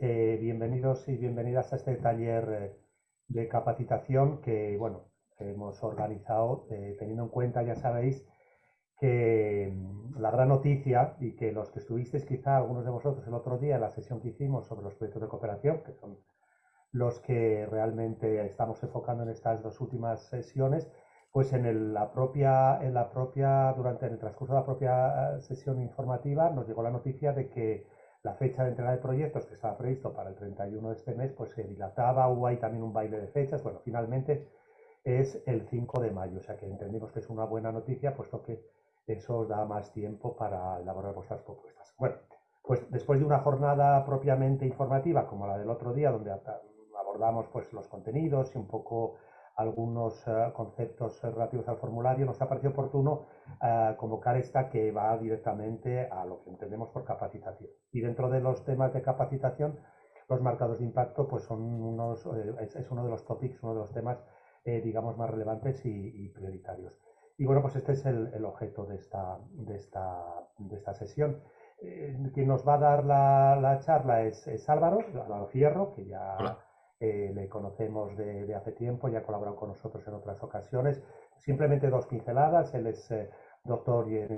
Eh, bienvenidos y bienvenidas a este taller eh, de capacitación que, bueno, hemos organizado eh, teniendo en cuenta, ya sabéis, que mm, la gran noticia y que los que estuvisteis quizá algunos de vosotros el otro día en la sesión que hicimos sobre los proyectos de cooperación, que son los que realmente estamos enfocando en estas dos últimas sesiones, pues en la propia, en la propia, durante el transcurso de la propia sesión informativa nos llegó la noticia de que la fecha de entrega de proyectos que estaba previsto para el 31 de este mes, pues se dilataba, hubo ahí también un baile de fechas, bueno, finalmente es el 5 de mayo, o sea que entendemos que es una buena noticia, puesto que eso os da más tiempo para elaborar vuestras propuestas. Bueno, pues después de una jornada propiamente informativa, como la del otro día, donde abordamos pues los contenidos y un poco algunos eh, conceptos relativos al formulario, nos ha parecido oportuno eh, convocar esta que va directamente a lo que entendemos por capacitación. Y dentro de los temas de capacitación, los marcados de impacto pues son unos, eh, es, uno de los topics, uno de los temas, digamos, más relevantes y, prioritarios. Y bueno, pues este es el, objeto de esta, de esta, de esta sesión. quien nos va a dar la, charla es, Álvaro, Álvaro Fierro, que ya... Eh, le conocemos de, hace tiempo y ha colaborado con nosotros en otras ocasiones. Simplemente dos pinceladas. Él es eh, doctor en,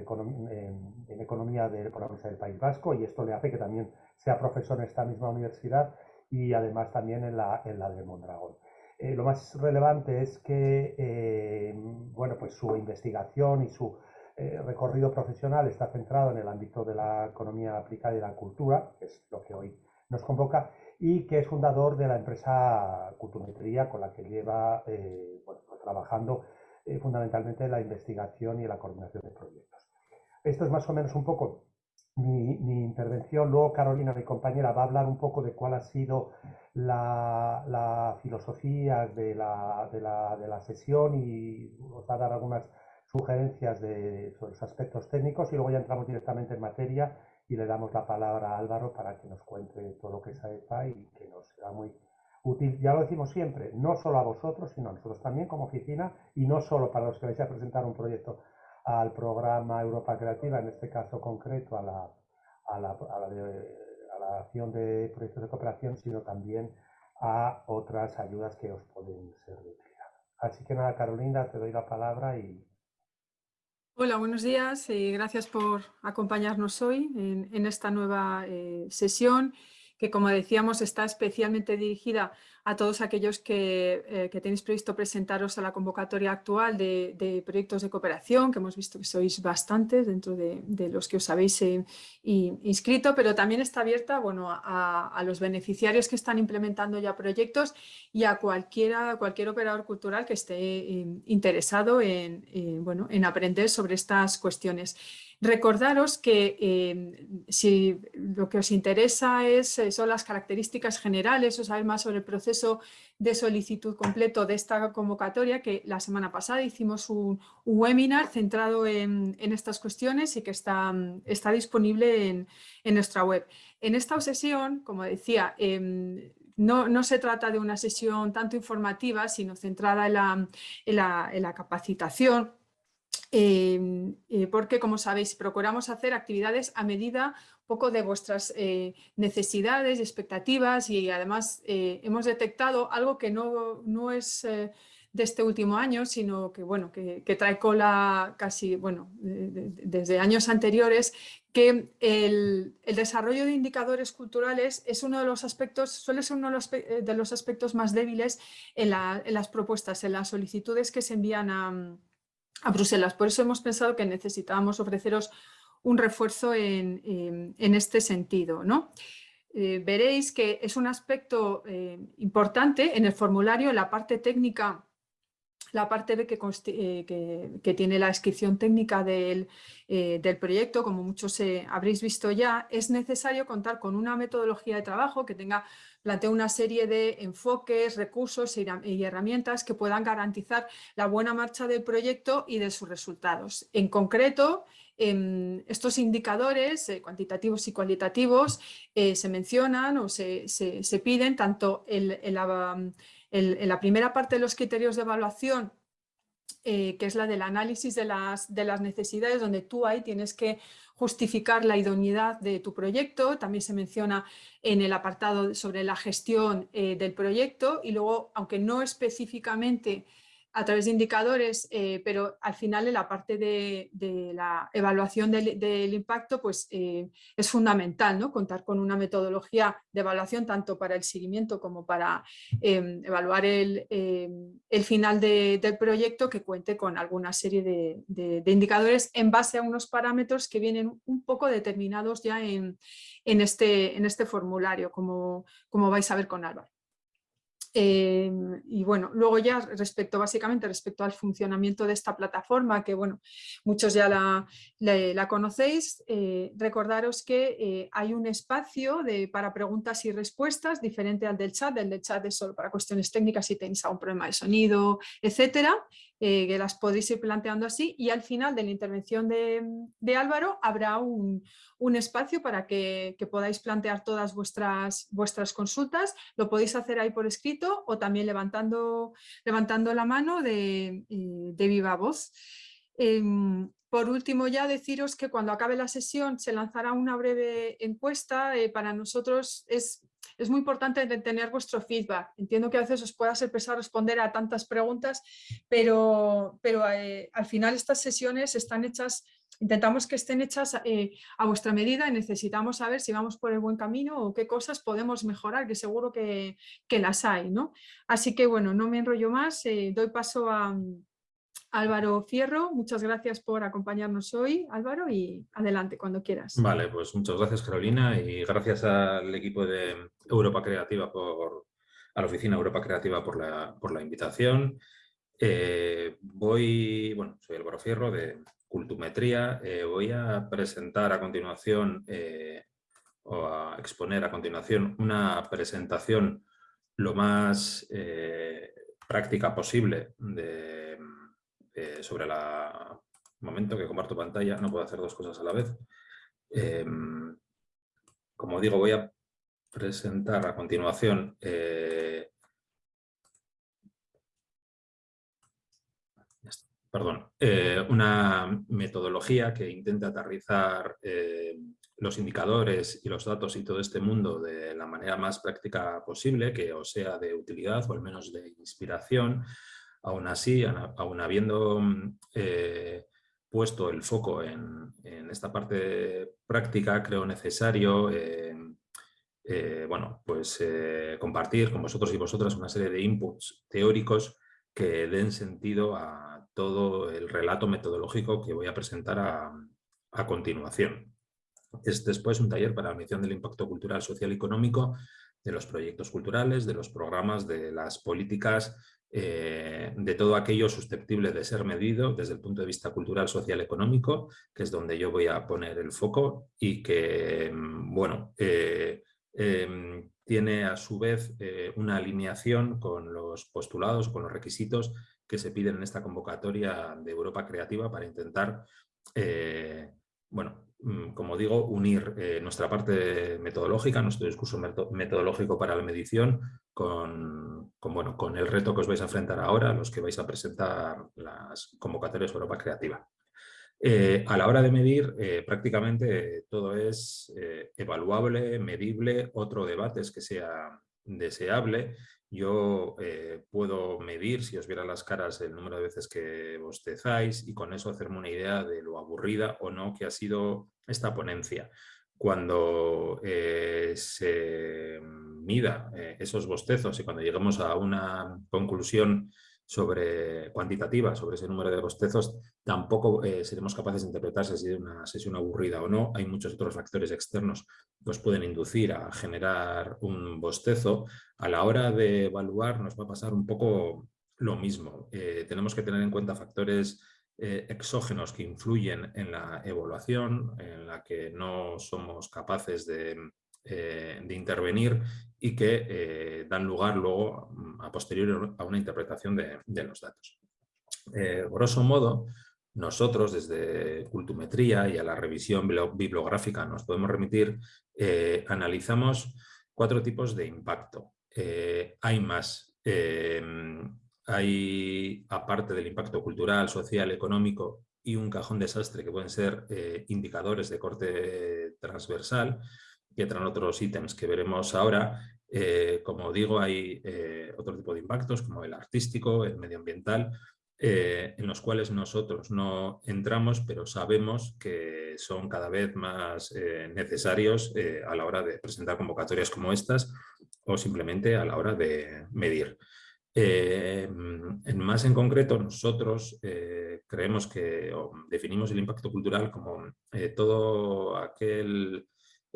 Economía de la Universidad del País Vasco y esto le hace que también sea profesor en esta misma universidad y además también en la, en la de Mondragón. Eh, lo más relevante es que bueno, pues su investigación y su recorrido profesional está centrado en el ámbito de la economía aplicada y la cultura, que es lo que hoy nos convoca, y que es fundador de la empresa Cultumetría con la que lleva eh, pues trabajando eh, fundamentalmente en la investigación y la coordinación de proyectos. Esto es más o menos un poco mi, intervención. Luego Carolina, mi compañera, va a hablar un poco de cuál ha sido la, filosofía de la, de, la, de la, sesión y nos va a dar algunas sugerencias de, sobre los aspectos técnicos y luego ya entramos directamente en materia y le damos la palabra a Álvaro para que nos cuente todo lo que sepa y que nos será muy útil. Ya lo decimos siempre, no solo a vosotros, sino a nosotros también como oficina y no solo para los que vais a presentar un proyecto al programa Europa Creativa, en este caso concreto a la, a la, a la, a la acción de proyectos de cooperación, sino también a otras ayudas que os pueden ser de utilidad. Así que nada, Carolina, te doy la palabra y Hola, buenos días. Y gracias por acompañarnos hoy en, esta nueva eh, sesión que como decíamos está especialmente dirigida a todos aquellos que, eh, tenéis previsto presentaros a la convocatoria actual de, proyectos de cooperación, que hemos visto que sois bastantes dentro de, los que os habéis eh, inscrito, pero también está abierta bueno, a, los beneficiarios que están implementando ya proyectos y a cualquiera, cualquier operador cultural que esté eh, interesado en, bueno, en aprender sobre estas cuestiones. Recordaros que em, si lo que os interesa es, eh, son las características generales o saber más sobre el proceso de solicitud completo de esta convocatoria, que la semana pasada hicimos un, webinar centrado en, estas cuestiones y que está, está disponible en, nuestra web. En esta sesión, como decía, em, no, se trata de una sesión tanto informativa, sino centrada en la capacitación Em, eh, porque, como sabéis, procuramos hacer actividades a medida poco de vuestras eh, necesidades y expectativas y además eh, hemos detectado algo que no, no es de este último año, sino que, bueno, que, trae cola casi, bueno, desde años anteriores, que el, desarrollo de indicadores culturales es uno de los aspectos, suele ser uno de los, de los aspectos más débiles en, en las propuestas, en las solicitudes que se envían a a Bruselas. Por eso hemos pensado que necesitábamos ofreceros un refuerzo en, este sentido. ¿no? Eh, veréis que es un aspecto eh, importante en el formulario, en la parte técnica, la parte B que, eh, que, tiene la descripción técnica del, del proyecto, como muchos habréis visto ya, es necesario contar con una metodología de trabajo que tenga planteo una serie de enfoques, recursos y herramientas que puedan garantizar la buena marcha del proyecto y de sus resultados. En concreto, estos indicadores eh, cuantitativos y cualitativos eh, se mencionan o se, piden tanto en la primera parte de los criterios de evaluación que es la del análisis de las, de las necesidades, donde tú ahí tienes que justificar la idoneidad de tu proyecto, también se menciona en el apartado sobre la gestión del proyecto. Y luego, aunque no específicamente a través de indicadores, eh, pero al final en la parte de, la evaluación del, impacto pues, eh, es fundamental ¿no? contar con una metodología de evaluación tanto para el seguimiento como para em, evaluar el, em, final del proyecto que cuente con alguna serie de, indicadores en base a unos parámetros que vienen un poco determinados ya en, este, este formulario, como, como vais a ver con Álvaro. Em, y bueno, luego ya respecto, básicamente respecto al funcionamiento de esta plataforma, que bueno, muchos ya la, conocéis, eh, recordaros que eh, hay un espacio de, para preguntas y respuestas diferente al del chat, el del chat es solo para cuestiones técnicas si tenéis algún problema de sonido, etcétera, eh, que las podéis ir planteando así y al final de la intervención de, Álvaro habrá un, espacio para que, podáis plantear todas vuestras, vuestras consultas, lo podéis hacer ahí por escrito o también levantando, levantando la mano de, de viva voz. Em, por último ya deciros que cuando acabe la sesión se lanzará una breve encuesta, eh, para nosotros es es muy importante tener vuestro feedback. Entiendo que a veces os pueda ser pesado responder a tantas preguntas, pero, pero eh, al final estas sesiones están hechas, intentamos que estén hechas eh, a vuestra medida y necesitamos saber si vamos por el buen camino o qué cosas podemos mejorar, que seguro que, las hay. ¿no? Así que bueno, no me enrollo más, eh, doy paso a, Álvaro Fierro, muchas gracias por acompañarnos hoy, Álvaro, y adelante cuando quieras. Vale, pues muchas gracias Carolina y gracias al equipo de Europa Creativa, por, a la oficina Europa Creativa por la, por la invitación. Eh, voy, bueno, soy Álvaro Fierro de Cultumetría, eh, voy a presentar a continuación eh, o a exponer a continuación una presentación lo más práctica posible de eh, sobre la momento que comparto pantalla, no puedo hacer dos cosas a la vez. Em, como digo, voy a presentar a continuación eh, perdón, eh, una metodología que intenta aterrizar los indicadores y los datos y todo este mundo de la manera más práctica posible, que o sea de utilidad o al menos de inspiración, Aún así, aún habiendo mm, eh, puesto el foco en, esta parte práctica, creo necesario eh, eh, bueno, pues, compartir con vosotros y vosotras una serie de inputs teóricos que den sentido a todo el relato metodológico que voy a presentar a, continuación. Es después un taller para la medición del impacto cultural, social y económico de los proyectos culturales, de los programas, de las políticas eh, de todo aquello susceptible de ser medido desde el punto de vista cultural, social, económico, que es donde yo voy a poner el foco y que, mm, bueno, eh, em, tiene a su vez eh, una alineación con los postulados, con los requisitos que se piden en esta convocatoria de Europa Creativa para intentar, bueno, mm, como digo, unir nuestra parte metodológica, nuestro discurso metodológico para la medición con, bueno, con el reto que os vais a enfrentar ahora, los que vais a presentar las convocatorias Europa Creativa. Eh, a la hora de medir, eh, prácticamente todo es eh, evaluable, medible, otro debate es que sea deseable. Yo puedo medir, si os viera las caras, el número de veces que bostezáis y con eso hacerme una idea de lo aburrida o no que ha sido esta ponencia. Cuando se mida eh, esos bostezos y cuando lleguemos a una conclusión sobre cuantitativa sobre ese número de bostezos, tampoco eh, seremos capaces de interpretar si es una sesión aburrida o no. Hay muchos otros factores externos que pueden inducir a generar un bostezo. A la hora de evaluar nos va a pasar un poco lo mismo. Eh, tenemos que tener en cuenta factores exógenos que influyen en la evaluación, en la que no somos capaces de eh, de intervenir y que eh, dan lugar luego a posteriori a una interpretación de, los datos. Eh, grosso modo, nosotros desde Cultumetría y a la revisión bibliográfica nos podemos remitir, analizamos cuatro tipos de impacto. hay más hay, aparte del impacto cultural, social, económico y un cajón desastre que pueden ser eh, indicadores de corte transversal, y entran otros ítems que veremos ahora. Eh, como digo, hay eh, otro tipo de impactos como el artístico, el medioambiental, en los cuales nosotros no entramos, pero sabemos que son cada vez más necesarios a la hora de presentar convocatorias como estas o simplemente a la hora de medir. Eh, más en concreto, nosotros eh, creemos que definimos el impacto cultural como eh, todo aquel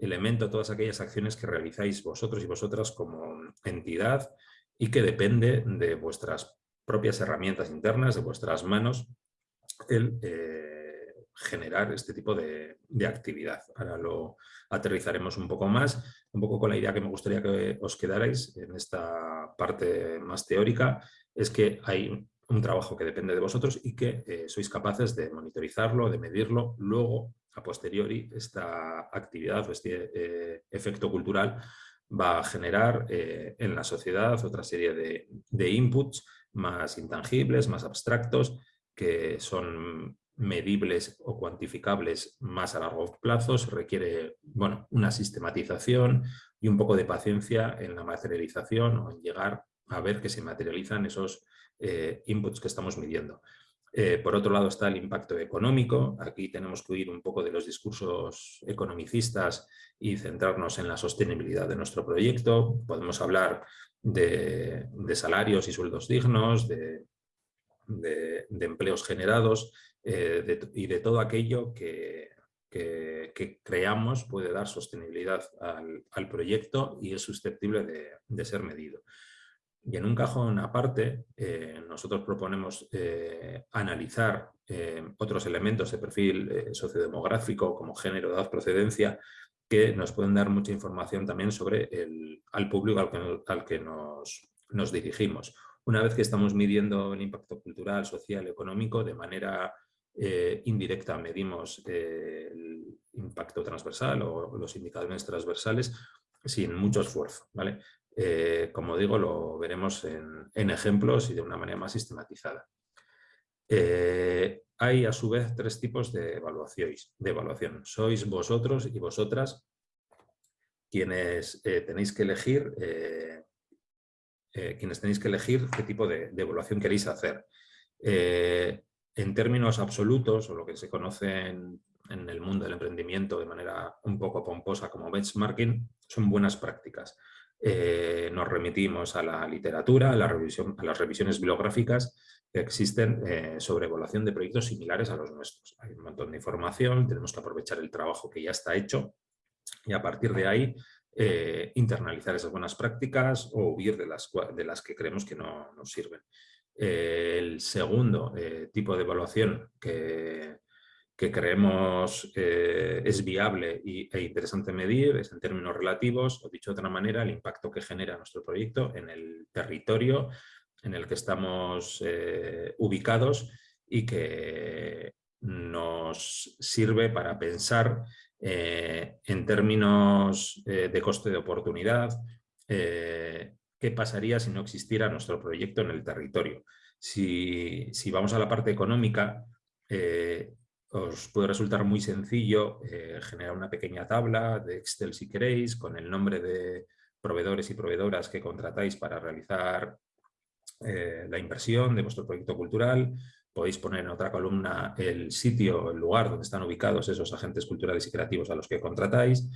elemento, todas aquellas acciones que realizáis vosotros y vosotras como entidad y que depende de vuestras propias herramientas internas, de vuestras manos, el generar este tipo de, de actividad. Ahora lo aterrizaremos un poco más, un poco con la idea que me gustaría que os quedarais en esta parte más teórica, es que hay un trabajo que depende de vosotros y que eh, sois capaces de monitorizarlo, de medirlo, luego a posteriori esta actividad o este eh, efecto cultural va a generar eh, en la sociedad otra serie de, de inputs más intangibles, más abstractos, que son medibles o cuantificables más a largo plazo, se requiere bueno, una sistematización y un poco de paciencia en la materialización o en llegar a ver que se materializan esos eh, inputs que estamos midiendo. Eh, por otro lado está el impacto económico, aquí tenemos que huir un poco de los discursos economicistas y centrarnos en la sostenibilidad de nuestro proyecto. Podemos hablar de, salarios y sueldos dignos, de empleos generados, eh, y de todo aquello que, creamos puede dar sostenibilidad al, proyecto y es susceptible de, ser medido. Y en un cajón aparte, eh, nosotros proponemos eh, analizar otros elementos de perfil sociodemográfico como género, edad, procedencia, que nos pueden dar mucha información también sobre el al público al que, al que nos, nos dirigimos. Una vez que estamos midiendo el impacto cultural, social, económico de manera eh, indirecta medimos eh, el impacto transversal o los indicadores transversales sin mucho esfuerzo. ¿vale? Eh, como digo, lo veremos en, ejemplos y de una manera más sistematizada. hay a su vez tres tipos de, evaluaciones, evaluación. Sois vosotros y vosotras quienes tenéis que elegir quienes tenéis que elegir qué tipo de, evaluación queréis hacer en términos absolutos, o lo que se conoce en, el mundo del emprendimiento de manera un poco pomposa como benchmarking, son buenas prácticas. Eh, nos remitimos a la literatura, a, las revisiones bibliográficas que existen eh, sobre evaluación de proyectos similares a los nuestros. Hay un montón de información, tenemos que aprovechar el trabajo que ya está hecho y a partir de ahí eh, internalizar esas buenas prácticas o huir de las, que creemos que no nos sirven el segundo tipo de evaluación que, creemos eh, es viable y, e interesante medir es en términos relativos, o dicho de otra manera, el impacto que genera nuestro proyecto en el territorio en el que estamos eh, ubicados y que nos sirve para pensar en términos de coste de oportunidad, qué pasaría si no existiera nuestro proyecto en el territorio. Si, vamos a la parte económica, eh, os puede resultar muy sencillo eh, generar una pequeña tabla de Excel si queréis, con el nombre de proveedores y proveedoras que contratáis para realizar eh, la inversión de vuestro proyecto cultural. Podéis poner en otra columna el sitio, el lugar donde están ubicados esos agentes culturales y creativos a los que contratáis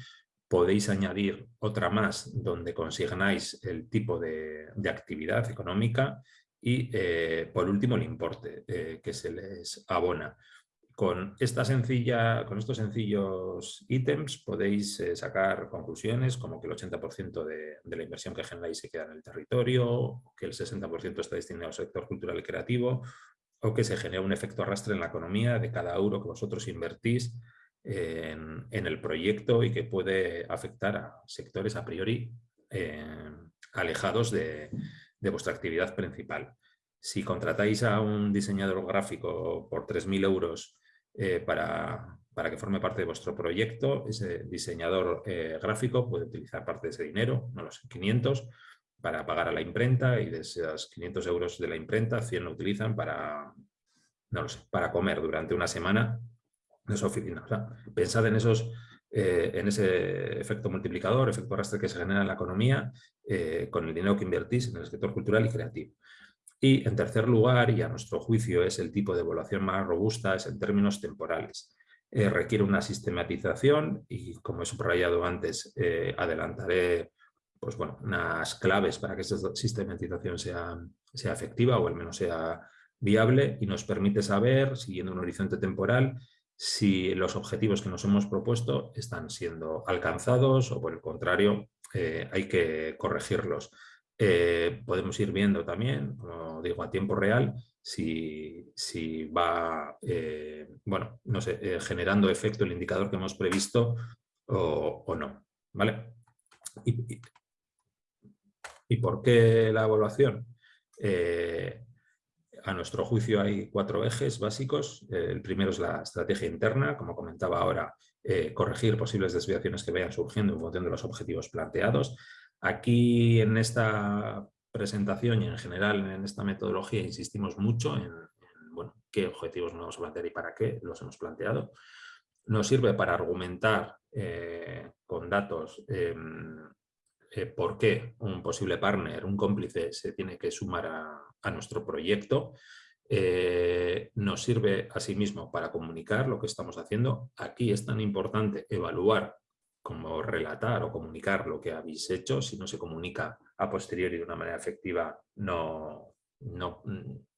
podéis añadir otra más donde consignáis el tipo de, actividad económica y eh, por último el importe que se les abona. Con, esta sencilla, con estos sencillos ítems podéis eh, sacar conclusiones como que el 80% de, de, la inversión que generáis se queda en el territorio, que el 60% está destinado al sector cultural y creativo o que se genera un efecto arrastre en la economía de cada euro que vosotros invertís en, el proyecto y que puede afectar a sectores a priori eh, alejados de, vuestra actividad principal. Si contratáis a un diseñador gráfico por 3.000 euros eh, para, que forme parte de vuestro proyecto, ese diseñador eh, gráfico puede utilizar parte de ese dinero, no los 500, para pagar a la imprenta y de esos 500 euros de la imprenta, 100 lo utilizan para, no sé, para comer durante una semana en esa oficina. pensad en, esos, eh, en ese efecto multiplicador, efecto arrastre que se genera en la economía con el dinero que invertís en el sector cultural y creativo. Y en tercer lugar, y a nuestro juicio es el tipo de evaluación más robusta, es en términos temporales. Eh, requiere una sistematización y como he subrayado antes, adelantaré pues bueno, unas claves para que esta sistematización sea, sea efectiva o al menos sea viable y nos permite saber, siguiendo un horizonte temporal, si los objetivos que nos hemos propuesto están siendo alcanzados o por el contrario eh, hay que corregirlos. Eh, podemos ir viendo también, como digo, a tiempo real, si, va eh, bueno, no sé, generando efecto el indicador que hemos previsto o, no. ¿vale? Y, ¿Y por qué la evaluación? Eh, a nuestro juicio hay cuatro ejes básicos. el primero es la estrategia interna, como comentaba ahora, eh, corregir posibles desviaciones que vayan surgiendo en función de los objetivos planteados. Aquí en esta presentación y en general en esta metodología insistimos mucho en, bueno, qué objetivos nos vamos a plantear y para qué los hemos planteado. Nos sirve para argumentar eh, con datos em, eh, por qué un posible partner, un cómplice, se tiene que sumar a, nuestro proyecto. Eh, nos sirve asimismo para comunicar lo que estamos haciendo. Aquí es tan importante evaluar como relatar o comunicar lo que habéis hecho. Si no se comunica a posteriori de una manera efectiva, no, no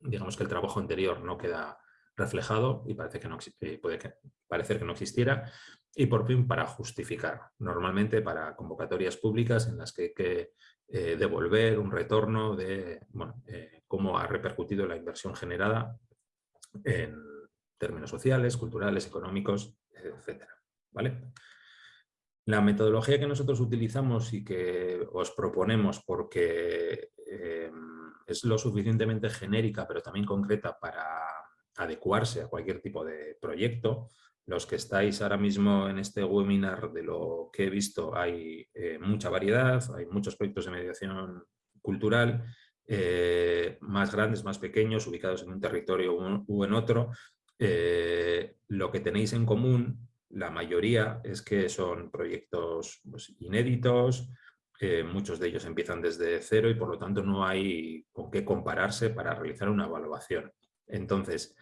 digamos que el trabajo anterior no queda reflejado y parece que no, eh, puede parecer que no existiera y por fin para justificar, normalmente para convocatorias públicas en las que hay que eh, devolver un retorno de eh, cómo ha repercutido la inversión generada en términos sociales, culturales, económicos, etc. ¿vale? La metodología que nosotros utilizamos y que os proponemos porque em, es lo suficientemente genérica pero también concreta para adecuarse a cualquier tipo de proyecto, los que estáis ahora mismo en este webinar, de lo que he visto, hay eh, mucha variedad, hay muchos proyectos de mediación cultural, eh, más grandes, más pequeños, ubicados en un territorio u, en otro. Eh, lo que tenéis en común, la mayoría, es que son proyectos pues, inéditos, muchos de ellos empiezan desde cero y por lo tanto no hay con qué compararse para realizar una evaluación. Entonces,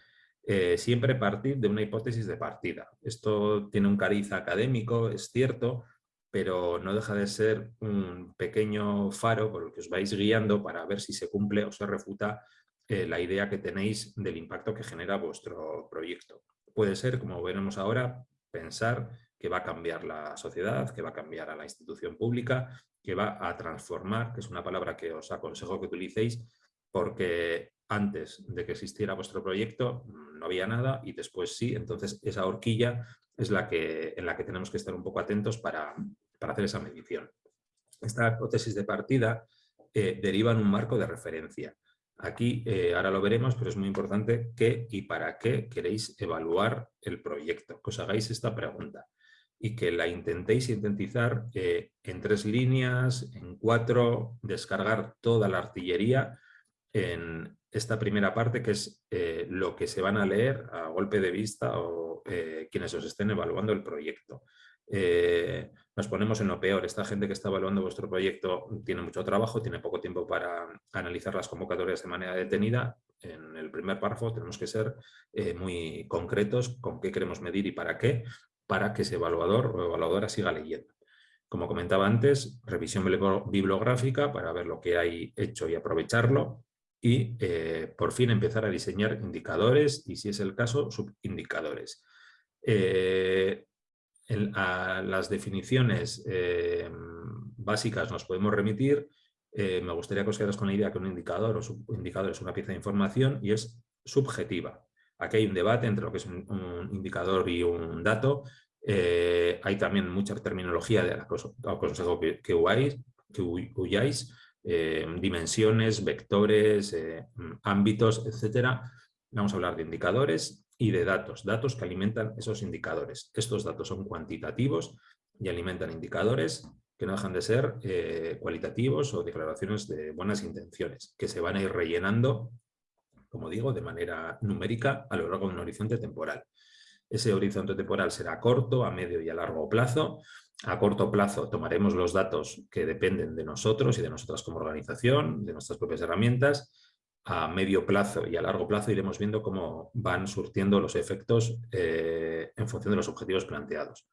eh, siempre partir de una hipótesis de partida. Esto tiene un cariz académico, es cierto, pero no deja de ser un pequeño faro por el que os vais guiando para ver si se cumple o se refuta eh, la idea que tenéis del impacto que genera vuestro proyecto. Puede ser, como veremos ahora, pensar que va a cambiar la sociedad, que va a cambiar a la institución pública, que va a transformar, que es una palabra que os aconsejo que utilicéis, porque antes de que existiera vuestro proyecto mm, no había nada y después sí, entonces esa horquilla es la que, en la que tenemos que estar un poco atentos para, hacer esa medición. Esta hipótesis de partida eh, deriva en un marco de referencia. Aquí eh, ahora lo veremos, pero es muy importante qué y para qué queréis evaluar el proyecto, que os hagáis esta pregunta y que la intentéis sintetizar eh, en tres líneas, en cuatro, descargar toda la artillería en esta primera parte, que es eh, lo que se van a leer a golpe de vista o quienes os estén evaluando el proyecto. Eh, nos ponemos en lo peor. Esta gente que está evaluando vuestro proyecto tiene mucho trabajo, tiene poco tiempo para analizar las convocatorias de manera detenida. En el primer párrafo tenemos que ser muy concretos con qué queremos medir y para qué, para que ese evaluador o evaluadora siga leyendo. Como comentaba antes, revisión bibliográfica para ver lo que hay hecho y aprovecharlo y eh, por fin empezar a diseñar indicadores y si es el caso, subindicadores. Eh, a las definiciones eh, básicas nos podemos remitir. me gustaría que os quedaros con la idea que un indicador o subindicador es una pieza de información y es subjetiva. Aquí hay un debate entre lo que es un, indicador y un dato. hay también mucha terminología de la que aconsejo que, que, que huyáis eh, dimensiones, vectores, eh, ámbitos, etcétera. Vamos a hablar de indicadores y de datos, datos que alimentan esos indicadores. Estos datos son cuantitativos y alimentan indicadores que no dejan de ser eh, cualitativos o declaraciones de buenas intenciones, que se van a ir rellenando, como digo, de manera numérica a lo largo de un horizonte temporal. Ese horizonte temporal será corto, a medio y a largo plazo. A corto plazo tomaremos los datos que dependen de nosotros y de nosotras como organización, de nuestras propias herramientas. A medio plazo y a largo plazo iremos viendo cómo van surtiendo los efectos eh, en función de los objetivos planteados.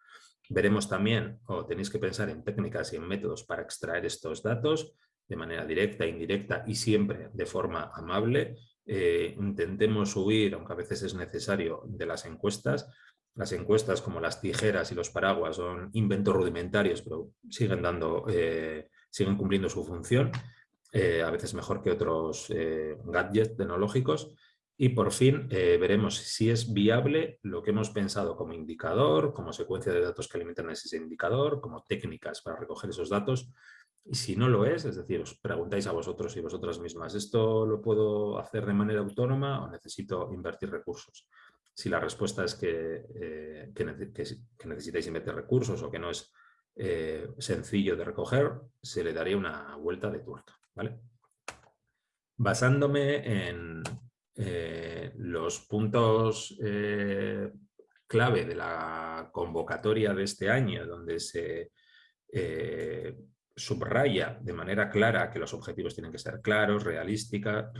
Veremos también, o tenéis que pensar en técnicas y en métodos para extraer estos datos de manera directa, indirecta y siempre de forma amable. Eh, intentemos huir, aunque a veces es necesario, de las encuestas. Las encuestas como las tijeras y los paraguas son inventos rudimentarios, pero siguen, dando, eh, siguen cumpliendo su función, eh, a veces mejor que otros gadgets tecnológicos. Y por fin eh, veremos si es viable lo que hemos pensado como indicador, como secuencia de datos que alimentan ese indicador, como técnicas para recoger esos datos. Y si no lo es, es decir, os preguntáis a vosotros y vosotras mismas, ¿esto lo puedo hacer de manera autónoma o necesito invertir recursos? Si la respuesta es que, eh, necesitáis invertir recursos o que no es eh, sencillo de recoger, se le daría una vuelta de tuerca. Basándome en, eh, los puntos eh, clave de la convocatoria de este año, donde se eh, subraya de manera clara que los objetivos tienen que ser claros, realistas,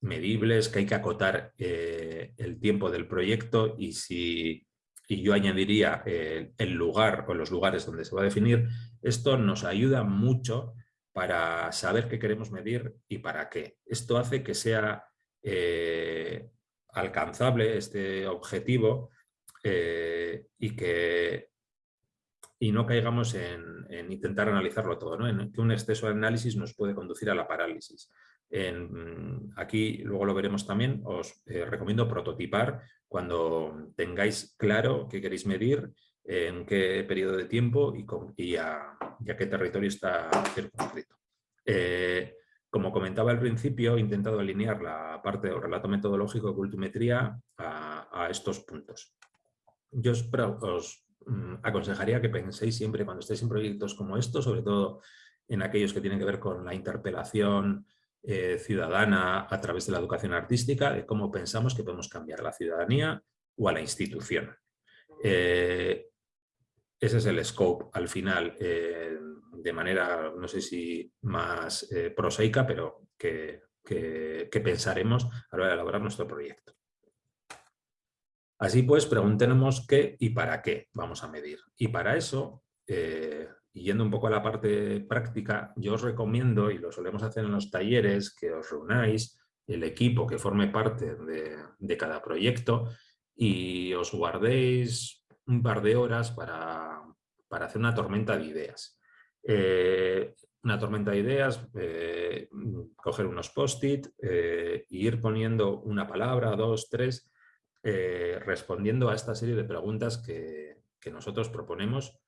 medibles, que hay que acotar el tiempo del proyecto y si y yo añadiría el lugar o los lugares donde se va a definir, esto nos ayuda mucho para saber qué queremos medir y para qué. Esto hace que sea eh, alcanzable este objetivo eh, y que y no caigamos en, intentar analizarlo todo, ¿no? en que un exceso de análisis nos puede conducir a la parálisis. aquí, luego lo veremos también, os eh, recomiendo prototipar cuando tengáis claro qué queréis medir en qué periodo de tiempo y, a, qué territorio está circunscrito. Eh, como comentaba al principio, he intentado alinear la parte del relato metodológico de cultimetría a, estos puntos. Yo os, mm, aconsejaría que penséis siempre cuando estéis en proyectos como estos, sobre todo en aquellos que tienen que ver con la interpelación eh, ciudadana a través de la educación artística, de cómo pensamos que podemos cambiar a la ciudadanía o a la institución. Eh, ese es el scope al final, eh, de manera, no sé si más prosaica, pero que, pensaremos a la hora de elaborar nuestro proyecto. Así pues, preguntémonos qué y para qué vamos a medir. Y para eso, yendo un poco a la parte práctica, yo os recomiendo, y lo solemos hacer en los talleres, que os reunáis, el equipo que forme parte de, de cada proyecto y os guardéis un par de horas para, hacer una tormenta de ideas. Eh, una tormenta de ideas, eh, coger unos post-it e ir poniendo una palabra, dos, tres, respondiendo a esta serie de preguntas que, nosotros proponemos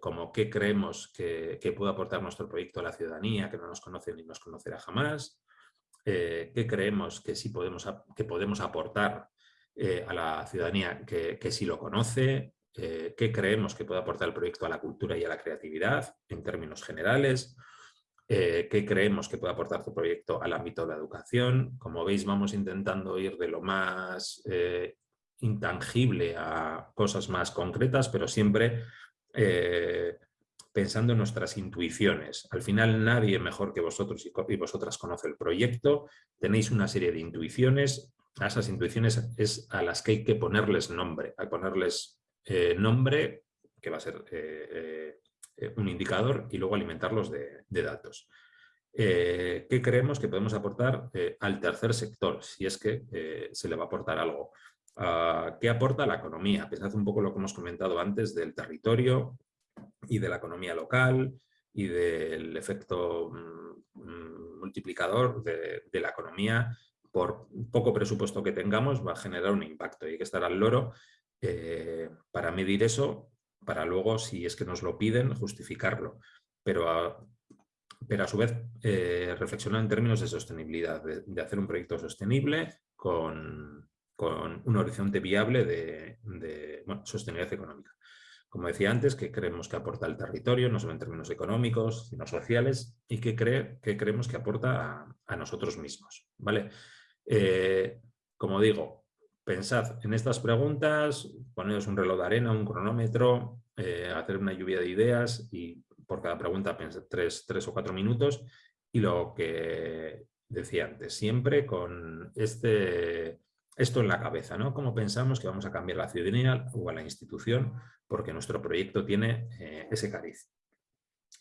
como qué creemos que, puede aportar nuestro proyecto a la ciudadanía, que no nos conoce ni nos conocerá jamás, qué creemos que sí podemos, que podemos aportar eh, a la ciudadanía que, que sí lo conoce, eh, qué creemos que puede aportar el proyecto a la cultura y a la creatividad en términos generales, eh, qué creemos que puede aportar tu proyecto al ámbito de la educación. Como veis, vamos intentando ir de lo más intangible a cosas más concretas, pero siempre pensando en nuestras intuiciones. Al final nadie mejor que vosotros y vosotras conoce el proyecto, tenéis una serie de intuiciones, a esas intuiciones es a las que hay que ponerles nombre, a ponerles eh, nombre, que va a ser eh, eh, un indicador, y luego alimentarlos de, datos. ¿Qué creemos que podemos aportar al tercer sector, si es que se le va a aportar algo? Ah, ¿Qué aporta la economía? Pensad un poco lo que hemos comentado antes del territorio y de la economía local y del efecto mm, multiplicador de, de la economía por poco presupuesto que tengamos, va a generar un impacto y hay que estar al loro eh, para medir eso, para luego, si es que nos lo piden, justificarlo. Pero a, pero a su vez eh, reflexionar en términos de sostenibilidad, de, hacer un proyecto sostenible con, un horizonte viable de, sostenibilidad económica. como decía antes, que creemos que aporta al territorio, no solo en términos económicos, sino sociales, y que, que creemos que aporta a, nosotros mismos. ¿vale? Eh, como digo, pensad en estas preguntas, ponedos un reloj de arena, un cronómetro, eh, hacer una lluvia de ideas y por cada pregunta pensad tres, tres o cuatro minutos y lo que decía antes, siempre con este, esto en la cabeza, ¿no? Cómo pensamos que vamos a cambiar la ciudadanía o a la institución porque nuestro proyecto tiene eh, ese cariz.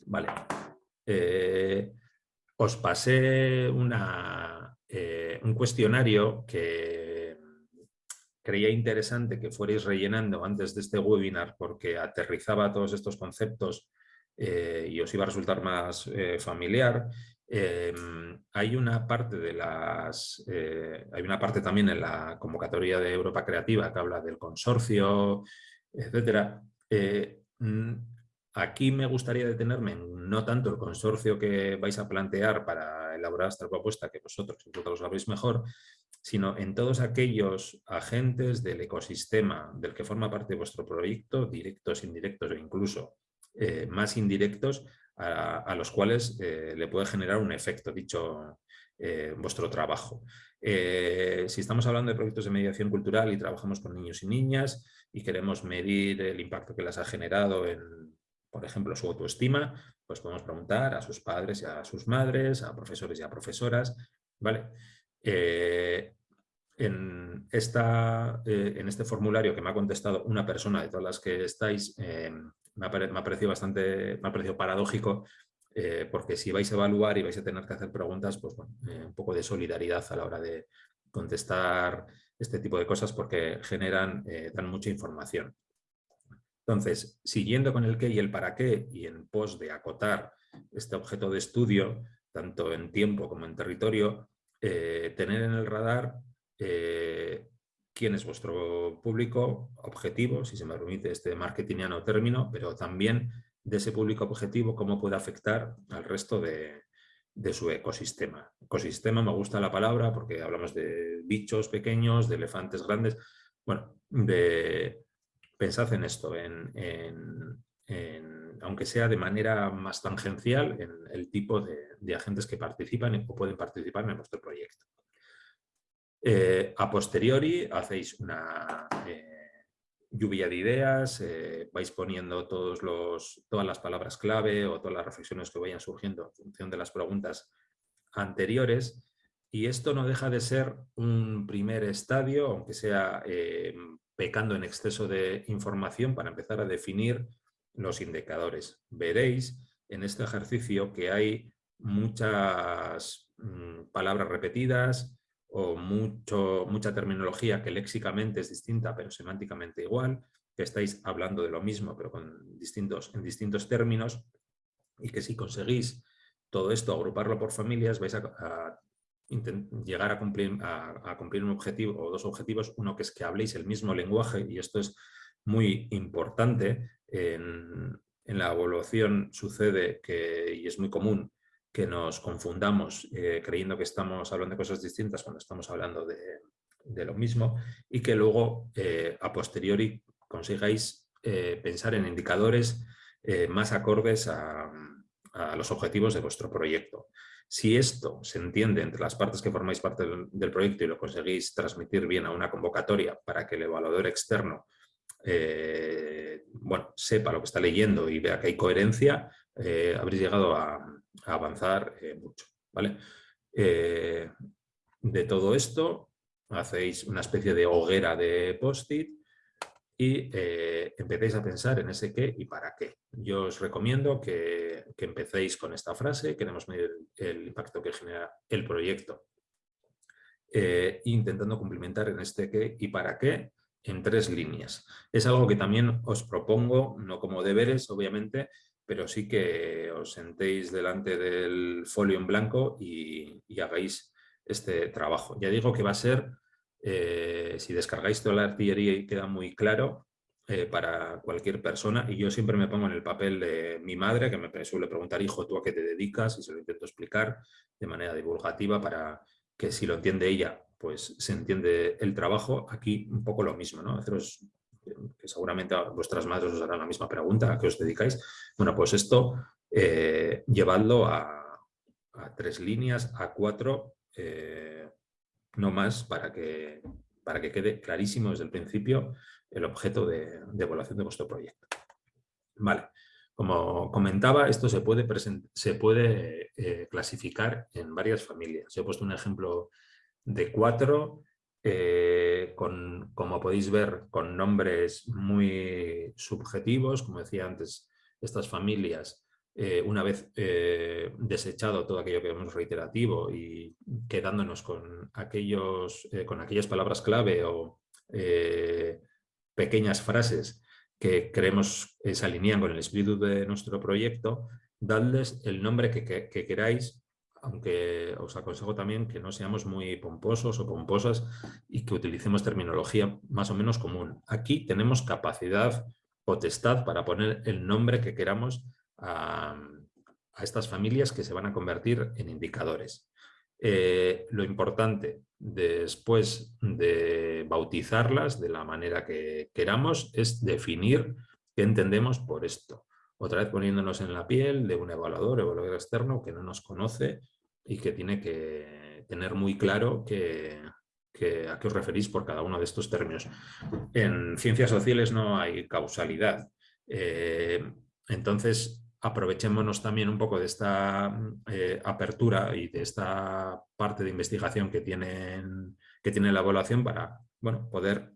Vale. Eh, os pasé eh, un cuestionario que creía interesante que fuerais rellenando antes de este webinar porque aterrizaba todos estos conceptos y os iba a resultar más familiar Em, hay una parte de las eh, hay una parte también en la convocatoria de Europa Creativa que habla del consorcio, etcétera. Eh, mm, aquí me gustaría detenerme en no tanto el consorcio que vais a plantear para elaborar esta propuesta, que vosotros, vosotros lo sabéis mejor, sino en todos aquellos agentes del ecosistema del que forma parte vuestro proyecto, directos, indirectos e incluso eh, más indirectos, a, los cuales eh, le puede generar un efecto dicho eh, vuestro trabajo. Eh, si estamos hablando de proyectos de mediación cultural y trabajamos con niños y niñas y queremos medir el impacto que les ha generado en, por ejemplo, su autoestima, pues podemos preguntar a sus padres y a sus madres, a profesores y a profesoras, ¿vale? en, esta, en este formulario que me ha contestado una persona de todas las que estáis, me ha, parecido bastante, me ha parecido paradójico eh, porque si vais a evaluar y vais a tener que hacer preguntas, pues bueno, eh, un poco de solidaridad a la hora de contestar este tipo de cosas porque generan, eh, dan mucha información. Entonces, siguiendo con el qué y el para qué y en pos de acotar este objeto de estudio, tanto en tiempo como en territorio, tener en el radar quién es vuestro público objetivo, si se me permite este marketingiano término, pero también de ese público objetivo, cómo puede afectar al resto de, su ecosistema. Ecosistema me gusta la palabra porque hablamos de bichos pequeños, de elefantes grandes. Bueno, de, pensad en esto, aunque sea de manera más tangencial, en el tipo de, de agentes que participan o pueden participar en vuestro proyecto. Eh, a posteriori hacéis una eh, lluvia de ideas, eh, vais poniendo todas las palabras clave o todas las reflexiones que vayan surgiendo en función de las preguntas anteriores y esto no deja de ser un primer estadio, aunque sea pecando en exceso de información para empezar a definir los indicadores. Veréis en este ejercicio que hay muchas mm, palabras repetidas, o mucho, mucha terminología que léxicamente es distinta pero semánticamente igual, que estáis hablando de lo mismo pero con distintos, en distintos términos y que si conseguís todo esto, agruparlo por familias, vais a, llegar a cumplir, a, cumplir un objetivo o dos objetivos, uno que es que habléis el mismo lenguaje y esto es muy importante. En, en la evaluación sucede que, y es muy común que nos confundamos eh, creyendo que estamos hablando de cosas distintas cuando estamos hablando de, lo mismo y que luego eh, a posteriori consigáis eh, pensar en indicadores más acordes a, los objetivos de vuestro proyecto. Si esto se entiende entre las partes que formáis parte del, proyecto y lo conseguís transmitir bien a una convocatoria para que el evaluador externo bueno, sepa lo que está leyendo y vea que hay coherencia, habréis llegado a, avanzar eh, mucho. ¿vale? Eh, de todo esto hacéis una especie de hoguera de post-it y eh, empecéis a pensar en ese qué y para qué. Yo os recomiendo que, empecéis con esta frase, queremos medir el impacto que genera el proyecto, intentando complementar en este qué y para qué en tres líneas. Es algo que también os propongo, no como deberes, obviamente, pero sí que os sentéis delante del folio en blanco y, hagáis este trabajo. Ya digo que va a ser, eh, si descargáis toda la artillería y queda muy claro, eh, para cualquier persona y yo siempre me pongo en el papel de mi madre que me suele preguntar, hijo, ¿tú a qué te dedicas? Y se lo intento explicar de manera divulgativa para que si lo entiende ella, pues se entiende el trabajo. Aquí un poco lo mismo, ¿no? Haceros que seguramente vuestras madres os harán la misma pregunta, ¿a qué os dedicáis? Bueno, pues esto eh, llevadlo a, tres líneas, a cuatro, eh, no más, para que, para que quede clarísimo desde el principio el objeto de, evaluación de vuestro proyecto. Vale, como comentaba, esto se puede, se puede eh, clasificar en varias familias. He puesto un ejemplo de cuatro, eh, con, como podéis ver, con nombres muy subjetivos, como decía antes, estas familias, eh, una vez desechado todo aquello que vemos reiterativo y quedándonos con, aquellos, con aquellas palabras clave o pequeñas frases que creemos se alinean con el espíritu de nuestro proyecto, dadles el nombre que, queráis, aunque os aconsejo también que no seamos muy pomposos o pomposas y que utilicemos terminología más o menos común. Aquí tenemos capacidad, potestad para poner el nombre que queramos a, estas familias que se van a convertir en indicadores. Eh, lo importante después de bautizarlas de la manera que queramos es definir qué entendemos por esto. Otra vez poniéndonos en la piel de un evaluador, evaluador externo que no nos conoce y que tiene que tener muy claro que, a qué os referís por cada uno de estos términos. En ciencias sociales no hay causalidad. Eh, entonces, aprovechémonos también un poco de esta eh, apertura y de esta parte de investigación que, tienen, que tiene la evaluación para bueno, poder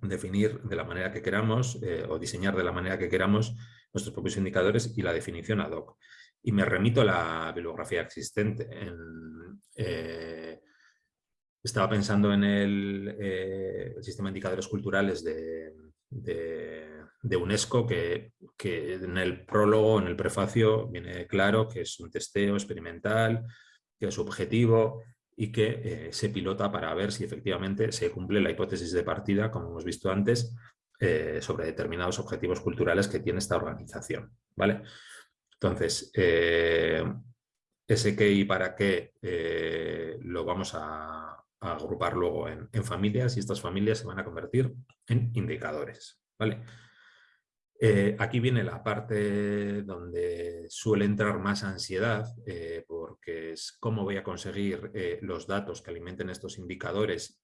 definir de la manera que queramos eh, o diseñar de la manera que queramos nuestros propios indicadores y la definición ad hoc. Y me remito a la bibliografía existente. Eh, estaba pensando en el, sistema de indicadores culturales de de UNESCO que, en el prólogo, en el prefacio, viene claro que es un testeo experimental, que es objetivo y que eh, se pilota para ver si efectivamente se cumple la hipótesis de partida, como hemos visto antes, eh, sobre determinados objetivos culturales que tiene esta organización. ¿vale? Entonces, eh, ese qué y para qué lo vamos a, agrupar luego en, familias y estas familias se van a convertir en indicadores. ¿vale? Eh, aquí viene la parte donde suele entrar más ansiedad, eh, porque es cómo voy a conseguir eh, los datos que alimenten estos indicadores.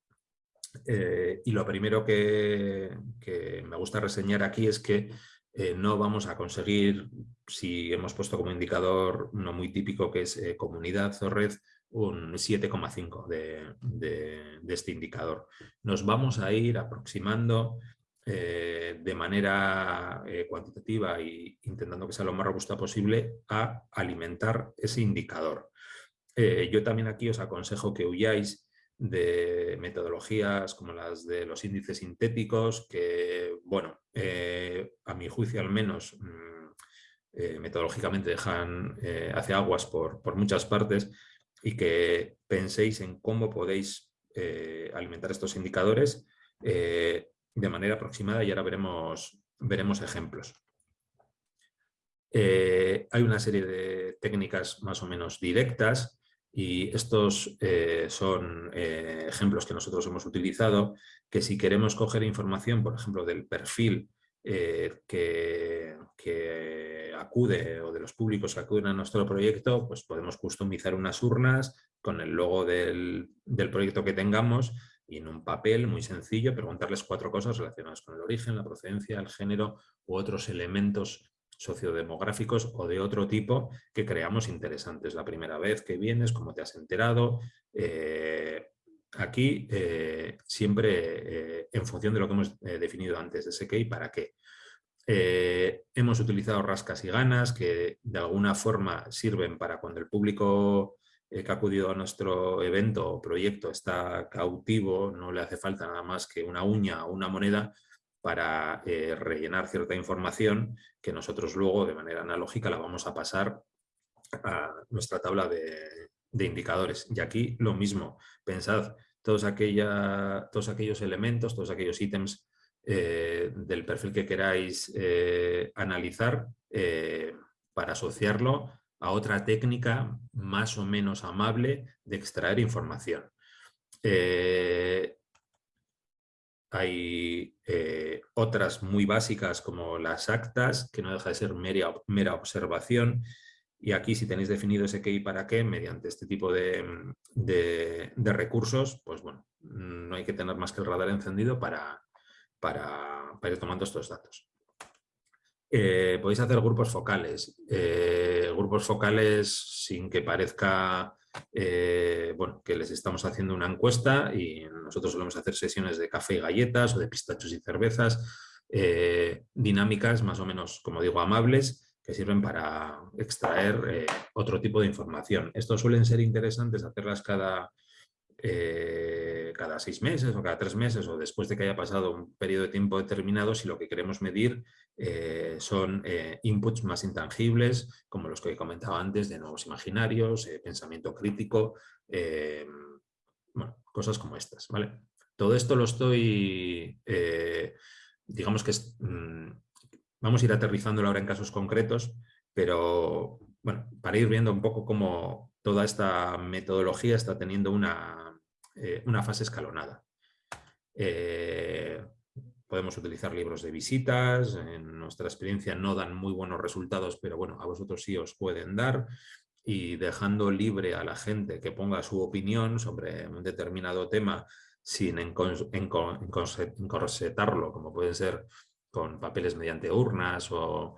y lo primero que, me gusta reseñar aquí es que no vamos a conseguir, si hemos puesto como indicador uno muy típico que es comunidad o red, un 7,5 de, de este indicador. Nos vamos a ir aproximando eh, de manera eh, cuantitativa e intentando que sea lo más robusta posible a alimentar ese indicador. Eh, yo también aquí os aconsejo que huyáis de metodologías como las de los índices sintéticos que, bueno, a mi juicio al menos mm, metodológicamente dejan hacia aguas por, por, muchas partes y que penséis en cómo podéis alimentar estos indicadores de manera aproximada y ahora veremos, veremos ejemplos. Eh, hay una serie de técnicas más o menos directas y estos eh, son eh, ejemplos que nosotros hemos utilizado que si queremos coger información, por ejemplo, del perfil que, acude o de los públicos que acuden a nuestro proyecto, pues podemos customizar unas urnas con el logo del, del proyecto que tengamos y en un papel muy sencillo preguntarles cuatro cosas relacionadas con el origen, la procedencia, el género u otros elementos sociodemográficos o de otro tipo que creamos interesantes. La primera vez que vienes, cómo te has enterado. Eh, aquí eh, siempre eh, en función de lo que hemos definido antes, de ese qué y para qué. hemos utilizado rascas y ganas que de alguna forma sirven para cuando el público que ha acudido a nuestro evento o proyecto está cautivo, no le hace falta nada más que una uña o una moneda para eh, rellenar cierta información que nosotros luego de manera analógica la vamos a pasar a nuestra tabla de, indicadores. Y aquí lo mismo, pensad todos, todos aquellos elementos, todos aquellos ítems eh, del perfil que queráis eh, analizar para asociarlo a otra técnica más o menos amable de extraer información. Hay eh, otras muy básicas como las actas, que no deja de ser mera, mera observación. Y aquí si tenéis definido ese qué y para qué, mediante este tipo de, recursos, pues bueno, no hay que tener más que el radar encendido para, para, ir tomando estos datos. Eh, podéis hacer grupos focales. Eh, grupos focales sin que parezca eh, bueno, que les estamos haciendo una encuesta y nosotros solemos hacer sesiones de café y galletas o de pistachos y cervezas, eh, dinámicas más o menos, como digo, amables, que sirven para extraer eh, otro tipo de información. Estos suelen ser interesantes hacerlas cada, cada seis meses o cada tres meses o después de que haya pasado un periodo de tiempo determinado si lo que queremos medir eh, son eh, inputs más intangibles, como los que he comentado antes, de nuevos imaginarios, eh, pensamiento crítico, bueno, cosas como estas. ¿vale? Todo esto lo estoy, digamos que mm, vamos a ir aterrizándolo ahora en casos concretos, pero bueno, para ir viendo un poco cómo toda esta metodología está teniendo una, una fase escalonada. Podemos utilizar libros de visitas, en nuestra experiencia no dan muy buenos resultados, pero bueno, a vosotros sí os pueden dar y dejando libre a la gente que ponga su opinión sobre un determinado tema sin encorsetarlo, como puede ser con papeles mediante urnas o,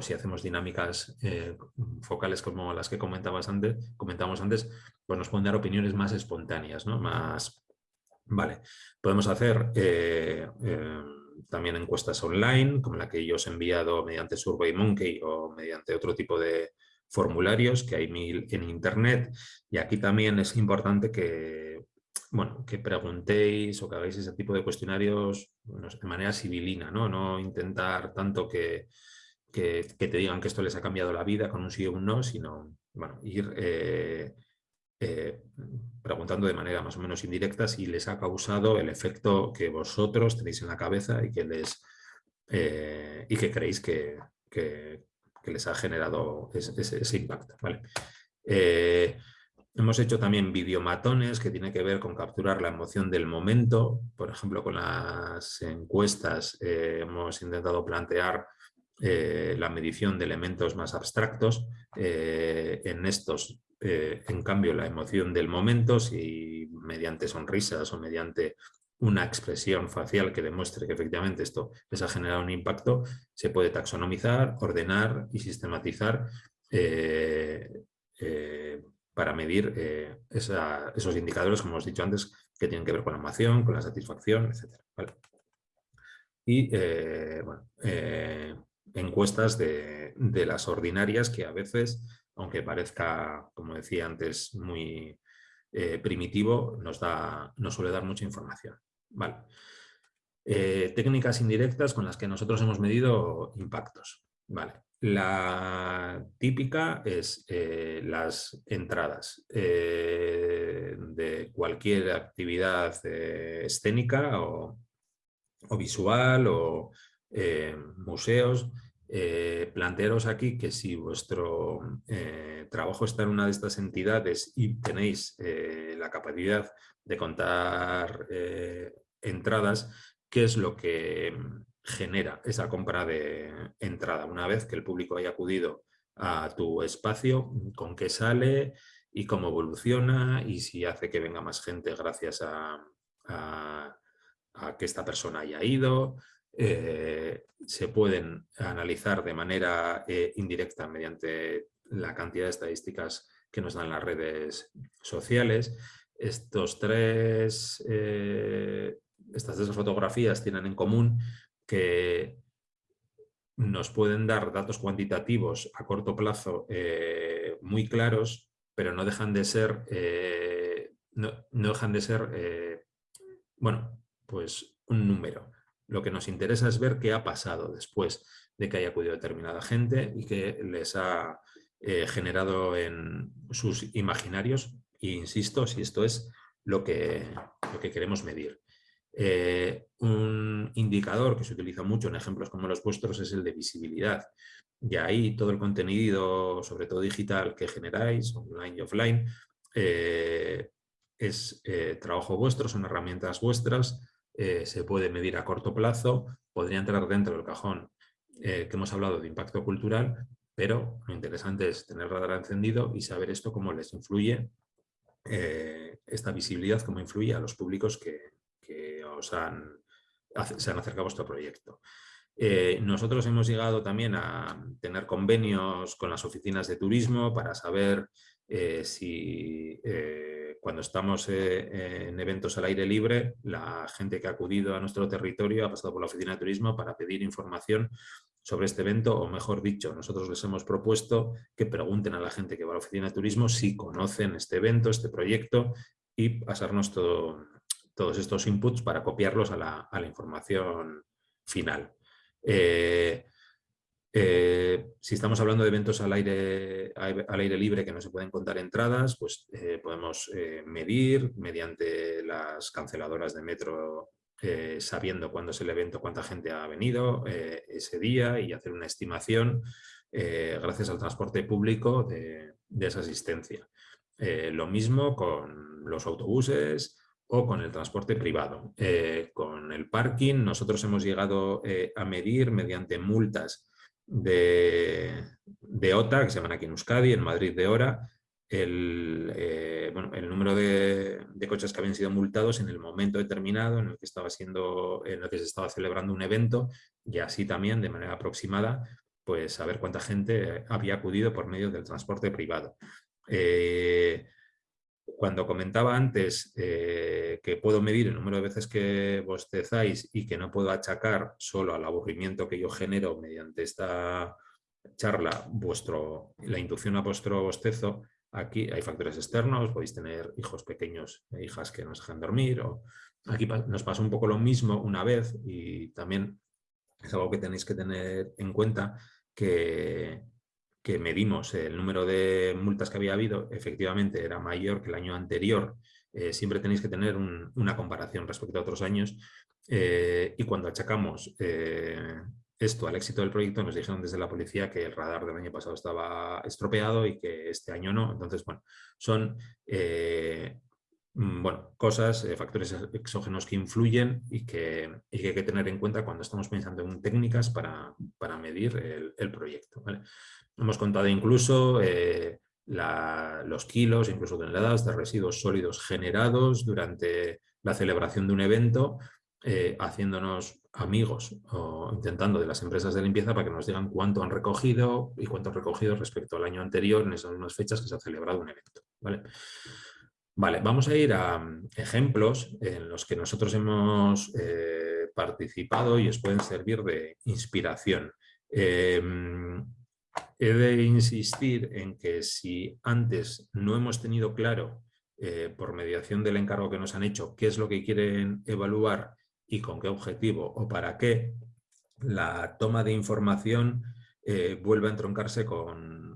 si hacemos dinámicas eh, focales como las que comentabas antes, comentamos antes, pues nos pueden dar opiniones más espontáneas, ¿no? más, Vale, podemos hacer eh, eh, también encuestas online, como la que yo os he enviado mediante SurveyMonkey o mediante otro tipo de formularios que hay mil en internet. Y aquí también es importante que, bueno, que preguntéis o que hagáis ese tipo de cuestionarios de manera civilina, ¿no? No intentar tanto que, que, te digan que esto les ha cambiado la vida con un sí o un no, sino bueno, ir eh, eh, preguntando de manera más o menos indirecta si les ha causado el efecto que vosotros tenéis en la cabeza y que, les, eh, y que creéis que, les ha generado ese, impacto. Hemos hecho también videomatones que tiene que ver con capturar la emoción del momento. Por ejemplo, con las encuestas hemos intentado plantear la medición de elementos más abstractos. en estos eh, en cambio, la emoción del momento, si mediante sonrisas o mediante una expresión facial que demuestre que efectivamente esto les ha generado un impacto, se puede taxonomizar, ordenar y sistematizar eh, eh, para medir esos indicadores, como hemos dicho antes, que tienen que ver con la emoción, con la satisfacción, etc. Y encuestas de, de las ordinarias que a veces aunque parezca, como decía antes, muy eh, primitivo, nos, da, nos suele dar mucha información. Vale. Eh, técnicas indirectas con las que nosotros hemos medido impactos. Vale. La típica es eh, las entradas de cualquier actividad escénica o, o, visual o museos eh, plantearos aquí que si vuestro eh, trabajo está en una de estas entidades y tenéis eh, la capacidad de contar entradas, ¿qué es lo que genera esa compra de entrada? Una vez que el público haya acudido a tu espacio, con qué sale y cómo evoluciona y si hace que venga más gente gracias a que esta persona haya ido, eh, se pueden analizar de manera eh, indirecta mediante la cantidad de estadísticas que nos dan las redes sociales. Estos tres, eh, estas tres fotografías tienen en común que nos pueden dar datos cuantitativos a corto plazo muy claros, pero no dejan de ser, no, no, dejan de ser bueno, pues un número. Lo que nos interesa es ver qué ha pasado después de que haya acudido determinada gente y que les ha eh, generado en sus imaginarios. E insisto, si esto es lo que, lo que queremos medir. Eh, un indicador que se utiliza mucho en ejemplos como los vuestros es el de visibilidad. Y ahí todo el contenido, sobre todo digital, que generáis, online y offline, eh, es trabajo vuestro, son herramientas vuestras se puede medir a corto plazo, podría entrar dentro del cajón que hemos hablado de impacto cultural, pero lo interesante es tener radar encendido y saber esto cómo les influye, esta visibilidad, cómo influye a los públicos que, os han, se han acercado a vuestro proyecto. Eh, nosotros hemos llegado también a tener convenios con las oficinas de turismo para saber eh, si eh, cuando estamos en eventos al aire libre, la gente que ha acudido a nuestro territorio ha pasado por la oficina de turismo para pedir información sobre este evento, o mejor dicho, nosotros les hemos propuesto que pregunten a la gente que va a la oficina de turismo si conocen este evento, este proyecto y pasarnos todos estos inputs para copiarlos a la información final. Eh, eh, si estamos hablando de eventos al aire, al aire libre que no se pueden contar entradas, pues eh, podemos medir mediante las canceladoras de metro sabiendo cuándo es el evento, cuánta gente ha venido ese día y hacer una estimación gracias al transporte público de, esa asistencia. lo mismo con los autobuses, o con el transporte privado. Eh, con el parking nosotros hemos llegado eh, a medir mediante multas de, OTA, que se llaman aquí en Euskadi, en Madrid de hora, el, eh, bueno, el número de, de, coches que habían sido multados en el momento determinado en el que estaba siendo, en el que se estaba celebrando un evento y así también de manera aproximada pues saber cuánta gente había acudido por medio del transporte privado cuando comentaba antes eh, que puedo medir el número de veces que bostezáis y que no puedo achacar solo al aburrimiento que yo genero mediante esta charla vuestro, la inducción a vuestro bostezo, aquí hay factores externos, podéis tener hijos pequeños e hijas que nos dejan dormir. O... Aquí nos pasa un poco lo mismo una vez y también es algo que tenéis que tener en cuenta que que medimos el número de multas que había habido, efectivamente era mayor que el año anterior. Eh, siempre tenéis que tener una comparación respecto a otros años. Eh, y cuando achacamos eh, esto al éxito del proyecto, nos dijeron desde la policía que el radar del año pasado estaba estropeado y que este año no. Entonces, bueno, son bueno, cosas, factores exógenos que influyen y que, hay que tener en cuenta cuando estamos pensando en técnicas para, medir el, proyecto. Hemos contado incluso eh, los kilos, incluso toneladas de residuos sólidos generados durante la celebración de un evento, eh, haciéndonos amigos o intentando de las empresas de limpieza para que nos digan cuánto han recogido y cuánto han recogido respecto al año anterior en esas mismas fechas que se ha celebrado un evento. ¿vale? Vale, vamos a ir a mm, ejemplos en los que nosotros hemos eh, participado y os pueden servir de inspiración. Mm, he de insistir en que si antes no hemos tenido claro, eh, por mediación del encargo que nos han hecho, qué es lo que quieren evaluar y con qué objetivo o para qué, la toma de información eh, vuelve a entroncarse con,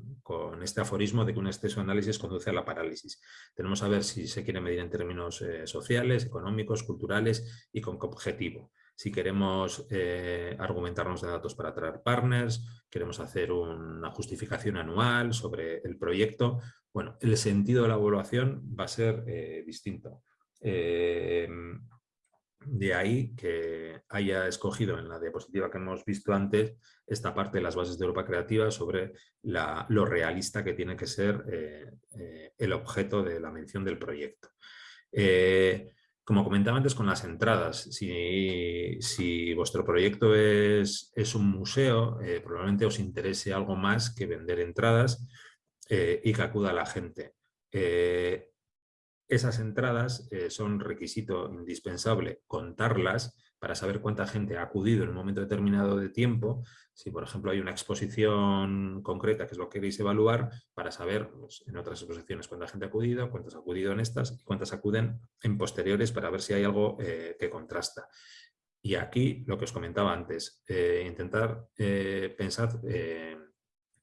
este aforismo de que un exceso de análisis conduce a la parálisis. Tenemos que ver si se quiere medir en términos eh, sociales, económicos, culturales y con qué objetivo si queremos eh, argumentarnos de datos para atraer partners, queremos hacer una justificación anual sobre el proyecto, bueno, el sentido de la evaluación va a ser eh, distinto. De ahí que haya escogido en la diapositiva que hemos visto antes esta parte de las bases de Europa Creativa sobre lo realista que tiene que ser el objeto de la mención del proyecto. Como comentaba antes con las entradas, si, vuestro proyecto es, un museo, eh, probablemente os interese algo más que vender entradas eh, y que acuda la gente. Eh, esas entradas son requisito indispensable contarlas para saber cuánta gente ha acudido en un momento determinado de tiempo, si por ejemplo hay una exposición concreta que es lo que queréis evaluar, para saber pues, en otras exposiciones cuánta gente ha acudido, cuántas ha acudido en estas y cuántas acuden en posteriores para ver si hay algo eh, que contrasta. Y aquí lo que os comentaba antes, eh, intentar eh, pensar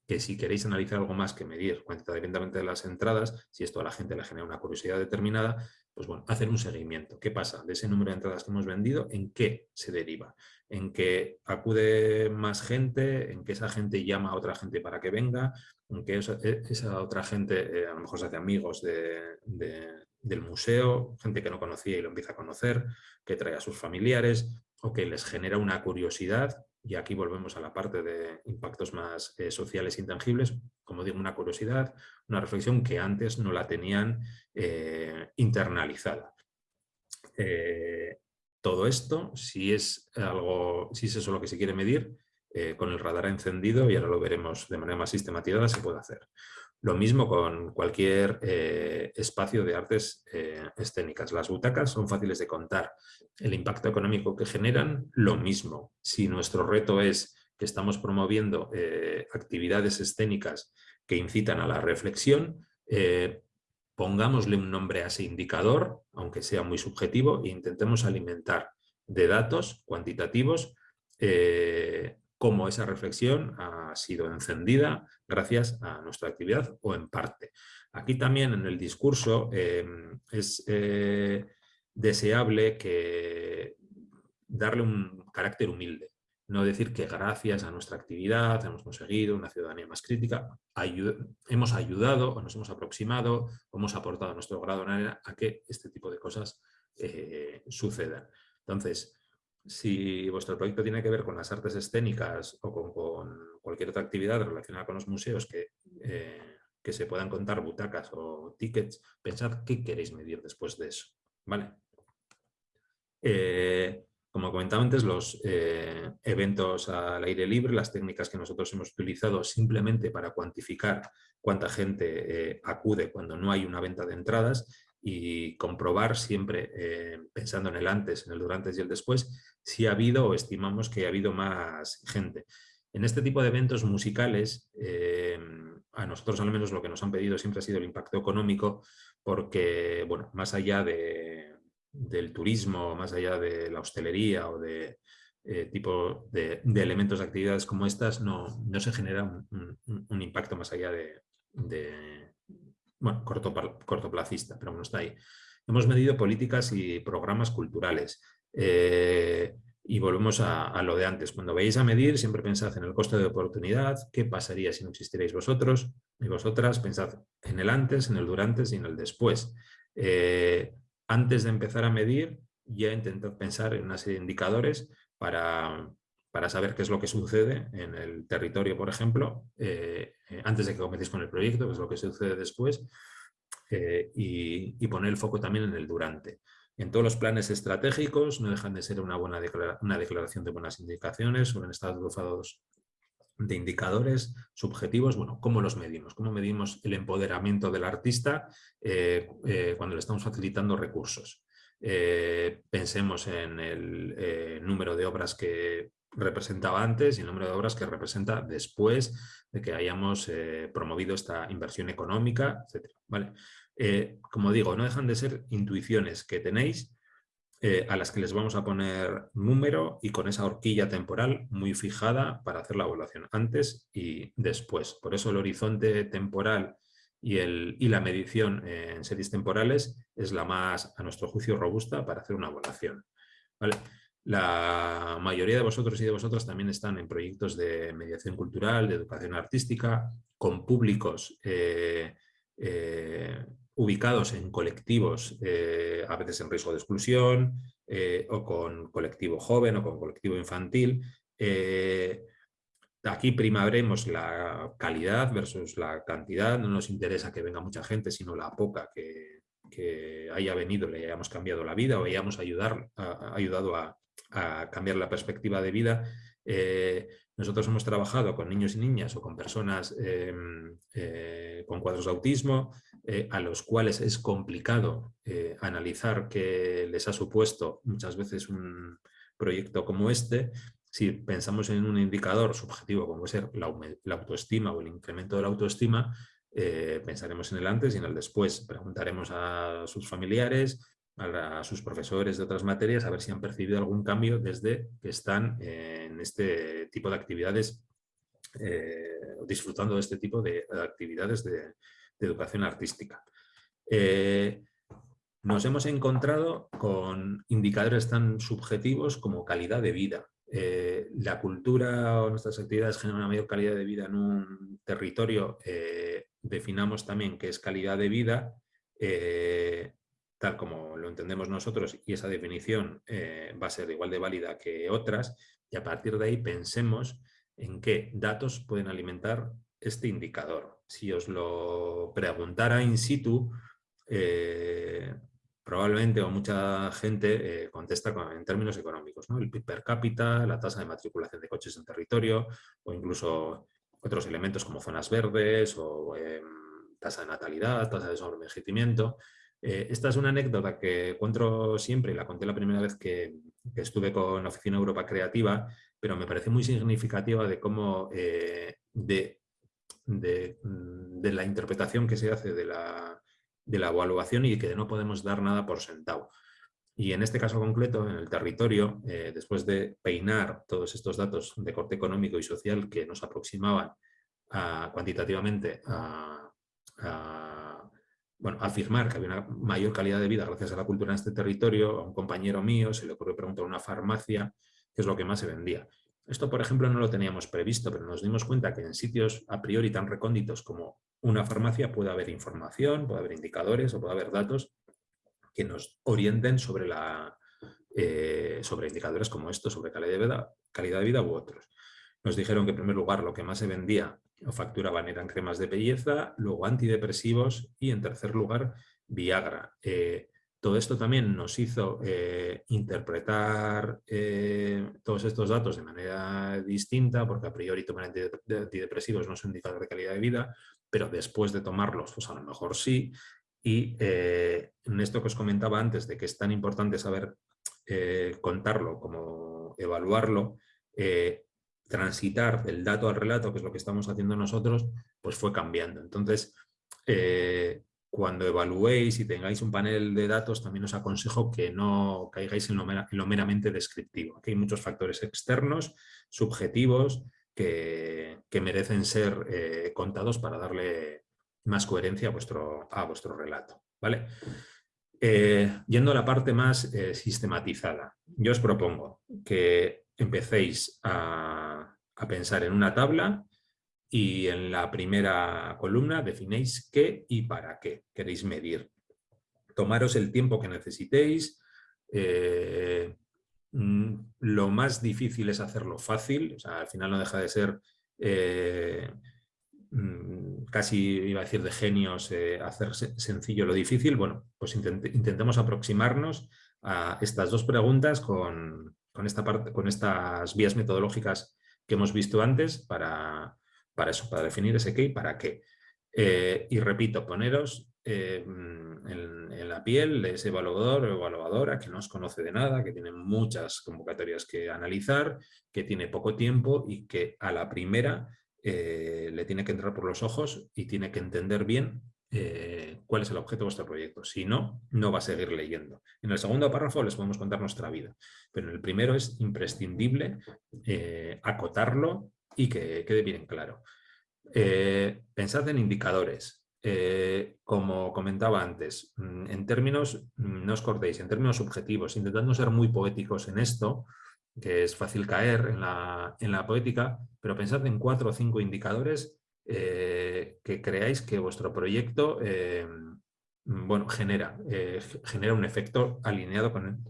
que si queréis analizar algo más que medir cuantitativamente de las entradas, si esto a la gente le genera una curiosidad determinada, pues bueno, hacer un seguimiento. ¿Qué pasa de ese número de entradas que hemos vendido? ¿En qué se deriva? ¿En que acude más gente? ¿En que esa gente llama a otra gente para que venga? ¿En que esa, e, otra gente eh, a lo mejor se hace amigos de, del museo, gente que no conocía y lo empieza a conocer, que trae a sus familiares o que les genera una curiosidad y aquí volvemos a la parte de impactos más eh, sociales intangibles, como digo, una curiosidad, una reflexión que antes no la tenían eh, internalizada. Eh, todo esto, si es, algo, si es eso lo que se quiere medir, con el radar encendido, y ahora lo veremos de manera más sistematizada, se puede hacer. Lo mismo con cualquier eh, espacio de artes eh, escénicas. Las butacas son fáciles de contar. El impacto económico que generan, lo mismo. Si nuestro reto es que estamos promoviendo eh, actividades escénicas que incitan a la reflexión, pongámosle un nombre a ese indicador, aunque sea muy subjetivo, e intentemos alimentar de datos cuantitativos cómo esa reflexión ha sido encendida gracias a nuestra actividad o en parte. Aquí también en el discurso em, es eh, deseable que darle un carácter humilde, no decir que gracias a nuestra actividad hemos conseguido una ciudadanía más crítica, hemos ayudado o nos hemos aproximado o hemos aportado nuestro grado en a que este tipo de cosas eh, sucedan. Entonces, si vuestro proyecto tiene que ver con las artes escénicas o con, cualquier otra actividad relacionada con los museos que, eh, que, se puedan contar butacas o tickets, pensad qué queréis medir después de eso. ¿vale? Eh, como comentaba antes, los eh, eventos al aire libre, las técnicas que nosotros hemos utilizado simplemente para cuantificar cuánta gente acude cuando no hay una venta de entradas y comprobar siempre, eh, pensando en el antes, en el durante y el después, si ha habido o estimamos que ha habido más gente. En este tipo de eventos musicales, eh, a nosotros al menos lo que nos han pedido siempre ha sido el impacto económico, porque, bueno, más allá de, del turismo, más allá de la hostelería o de eh, tipo de, elementos de actividades como estas, no, no se genera un, impacto más allá de bueno, corto, cortoplacista, pero bueno, está ahí. Hemos medido políticas y programas culturales. Eh, y volvemos a, lo de antes. Cuando veis a medir, siempre pensad en el coste de oportunidad, qué pasaría si no existierais vosotros y vosotras, pensad en el antes, en el durante y en el después. Eh, antes de empezar a medir, ya intentad pensar en una serie de indicadores para, para saber qué es lo que sucede en el territorio, por ejemplo, eh, eh, antes de que cometéis con el proyecto, qué es lo que sucede después, eh, y, poner el foco también en el durante. En todos los planes estratégicos no dejan de ser una, buena una declaración de buenas indicaciones, suelen estar agrupados de indicadores subjetivos, bueno, ¿cómo los medimos? ¿Cómo medimos el empoderamiento del artista cuando le estamos facilitando recursos? pensemos en el número de obras que representaba antes y el número de obras que representa después de que hayamos eh, promovido esta inversión económica, etc. ¿vale? Eh, como digo, no dejan de ser intuiciones que tenéis eh, a las que les vamos a poner número y con esa horquilla temporal muy fijada para hacer la evaluación antes y después. Por eso el horizonte temporal y, el, y la medición en series temporales es la más, a nuestro juicio, robusta para hacer una evaluación. ¿vale? La mayoría de vosotros y de vosotras también están en proyectos de mediación cultural, de educación artística, con públicos eh, eh, ubicados en colectivos, eh, a veces en riesgo de exclusión, o con colectivo joven o con colectivo infantil. aquí primaremos la calidad versus la cantidad, no nos interesa que venga mucha gente, sino la poca que, haya venido, le hayamos cambiado la vida o hayamos ayudado a, a cambiar la perspectiva de vida. Eh, nosotros hemos trabajado con niños y niñas o con personas em, eh, con cuadros de autismo, eh, a los cuales es complicado analizar qué les ha supuesto muchas veces un proyecto como este. Si pensamos en un indicador subjetivo como puede ser la autoestima o el incremento de la autoestima, pensaremos en el antes y en el después. Preguntaremos a sus familiares, a, sus profesores de otras materias a ver si han percibido algún cambio desde que están en este tipo de actividades, eh, disfrutando de este tipo de actividades de, educación artística. Eh, nos hemos encontrado con indicadores tan subjetivos como calidad de vida. Eh, la cultura o nuestras actividades generan una mayor calidad de vida en un territorio. definamos también qué es calidad de vida tal como lo entendemos nosotros y esa definición eh, va a ser igual de válida que otras y a partir de ahí pensemos en qué datos pueden alimentar este indicador. Si os lo preguntara in situ, eh, probablemente o mucha gente eh, contesta en términos económicos, ¿no? el PIB per cápita, la tasa de matriculación de coches en territorio o incluso otros elementos como zonas verdes o em, tasa de natalidad, tasa de sobreenvejecimiento. Eh, esta es una anécdota que encuentro siempre y la conté la primera vez que, estuve con Oficina Europa Creativa, pero me parece muy significativa de cómo, eh, de, de, la interpretación que se hace de la, de la evaluación y que no podemos dar nada por sentado. Y en este caso concreto, en el territorio, eh, después de peinar todos estos datos de corte económico y social que nos aproximaban cuantitativamente a, bueno, afirmar que había una mayor calidad de vida gracias a la cultura en este territorio, a un compañero mío se le ocurrió preguntar a una farmacia qué es lo que más se vendía. Esto, por ejemplo, no lo teníamos previsto, pero nos dimos cuenta que en sitios a priori tan recónditos como una farmacia puede haber información, puede haber indicadores o puede haber datos que nos orienten sobre, la, eh, sobre indicadores como estos, sobre calidad de, vida, calidad de vida u otros. Nos dijeron que en primer lugar lo que más se vendía o facturaban eran cremas de belleza, luego antidepresivos y en tercer lugar Viagra. Eh, todo esto también nos hizo eh, interpretar todos estos datos de manera distinta, porque a priori tomar antidepresivos no es un indicador de calidad de vida, pero después de tomarlos, pues a lo mejor sí, y eh, en esto que os comentaba antes, de que es tan importante saber eh, contarlo como evaluarlo, eh, transitar del dato al relato, que es lo que estamos haciendo nosotros, pues fue cambiando. Entonces, cuando evaluéis y tengáis un panel de datos, también os aconsejo que no caigáis en lo, meramente descriptivo. Aquí hay muchos factores externos, subjetivos, que, que merecen ser contados para darle más coherencia a vuestro, a vuestro relato. ¿vale? Eh, yendo a la parte más eh, sistematizada, yo os propongo que empecéis a, pensar en una tabla y en la primera columna definéis qué y para qué queréis medir. Tomaros el tiempo que necesitéis. Eh, mm, lo más difícil es hacerlo fácil, al final no deja de ser Mm, casi iba a decir de genios, eh, hacer sencillo lo difícil, bueno, pues intentemos aproximarnos a estas dos preguntas con, esta parte, con estas vías metodológicas que hemos visto antes para, para eso, para definir ese qué y para qué. Eh, y repito, poneros eh, en, en, la piel de ese evaluador o evaluadora que no os conoce de nada, que tiene muchas convocatorias que analizar, que tiene poco tiempo y que a la primera eh, le tiene que entrar por los ojos y tiene que entender bien eh, cuál es el objeto de vuestro proyecto. Si no, no va a seguir leyendo. En el segundo párrafo les podemos contar nuestra vida, pero en el primero es imprescindible eh, acotarlo y que quede bien claro. pensad en indicadores. como comentaba antes, mm, en términos, mm, no os cortéis, en términos subjetivos, intentando ser muy poéticos en esto, que es fácil caer en la, en la poética, pero pensad en cuatro o cinco indicadores eh, que creáis que vuestro proyecto eh, bueno, genera, eh, genera un efecto alineado con,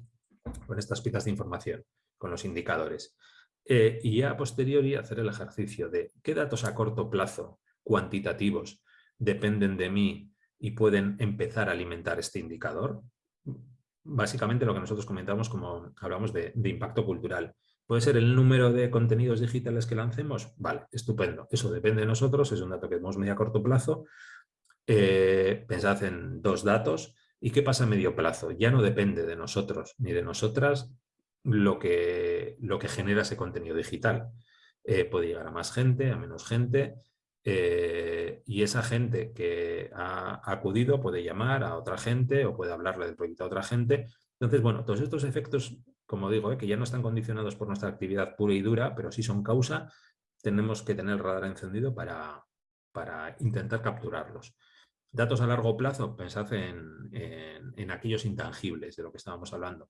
con, estas piezas de información, con los indicadores. y ya a posteriori hacer el ejercicio de qué datos a corto plazo, cuantitativos, dependen de mí y pueden empezar a alimentar este indicador básicamente lo que nosotros comentamos como hablamos de, impacto cultural. ¿Puede ser el número de contenidos digitales que lancemos? Vale, estupendo. Eso depende de nosotros, es un dato que vemos medio a corto plazo. Eh, pensad en dos datos. ¿Y qué pasa a medio plazo? Ya no depende de nosotros ni de nosotras lo que, lo que genera ese contenido digital. Eh, puede llegar a más gente, a menos gente, eh, y esa gente que ha acudido puede llamar a otra gente o puede hablarle del proyecto a otra gente. Entonces, bueno, todos estos efectos, como digo, eh, que ya no están condicionados por nuestra actividad pura y dura, pero sí son causa, tenemos que tener el radar encendido para, para intentar capturarlos. Datos a largo plazo, pensad en, en aquellos intangibles de lo que estábamos hablando.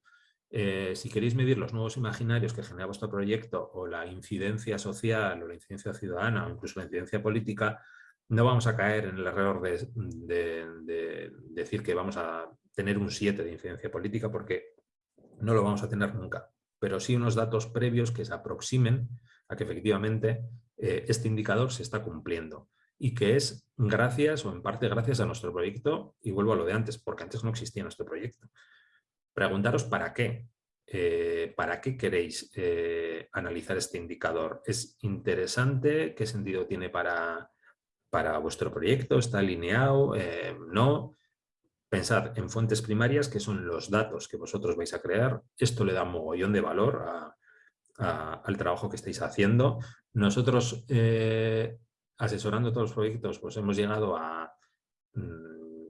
Eh, si queréis medir los nuevos imaginarios que genera vuestro proyecto o la incidencia social o la incidencia ciudadana o incluso la incidencia política, no vamos a caer en el error de, decir que vamos a tener un 7 de incidencia política porque no lo vamos a tener nunca, pero sí unos datos previos que se aproximen a que efectivamente eh, este indicador se está cumpliendo y que es gracias o en parte gracias a nuestro proyecto, y vuelvo a lo de antes, porque antes no existía nuestro proyecto. Preguntaros para qué, eh, ¿para qué queréis eh, analizar este indicador? ¿Es interesante? ¿Qué sentido tiene para, para vuestro proyecto? ¿Está alineado? ¿No? Pensad en fuentes primarias, que son los datos que vosotros vais a crear. Esto le da un mogollón de valor al trabajo que estáis haciendo. Nosotros, eh, asesorando todos los proyectos, pues hemos llegado a mm,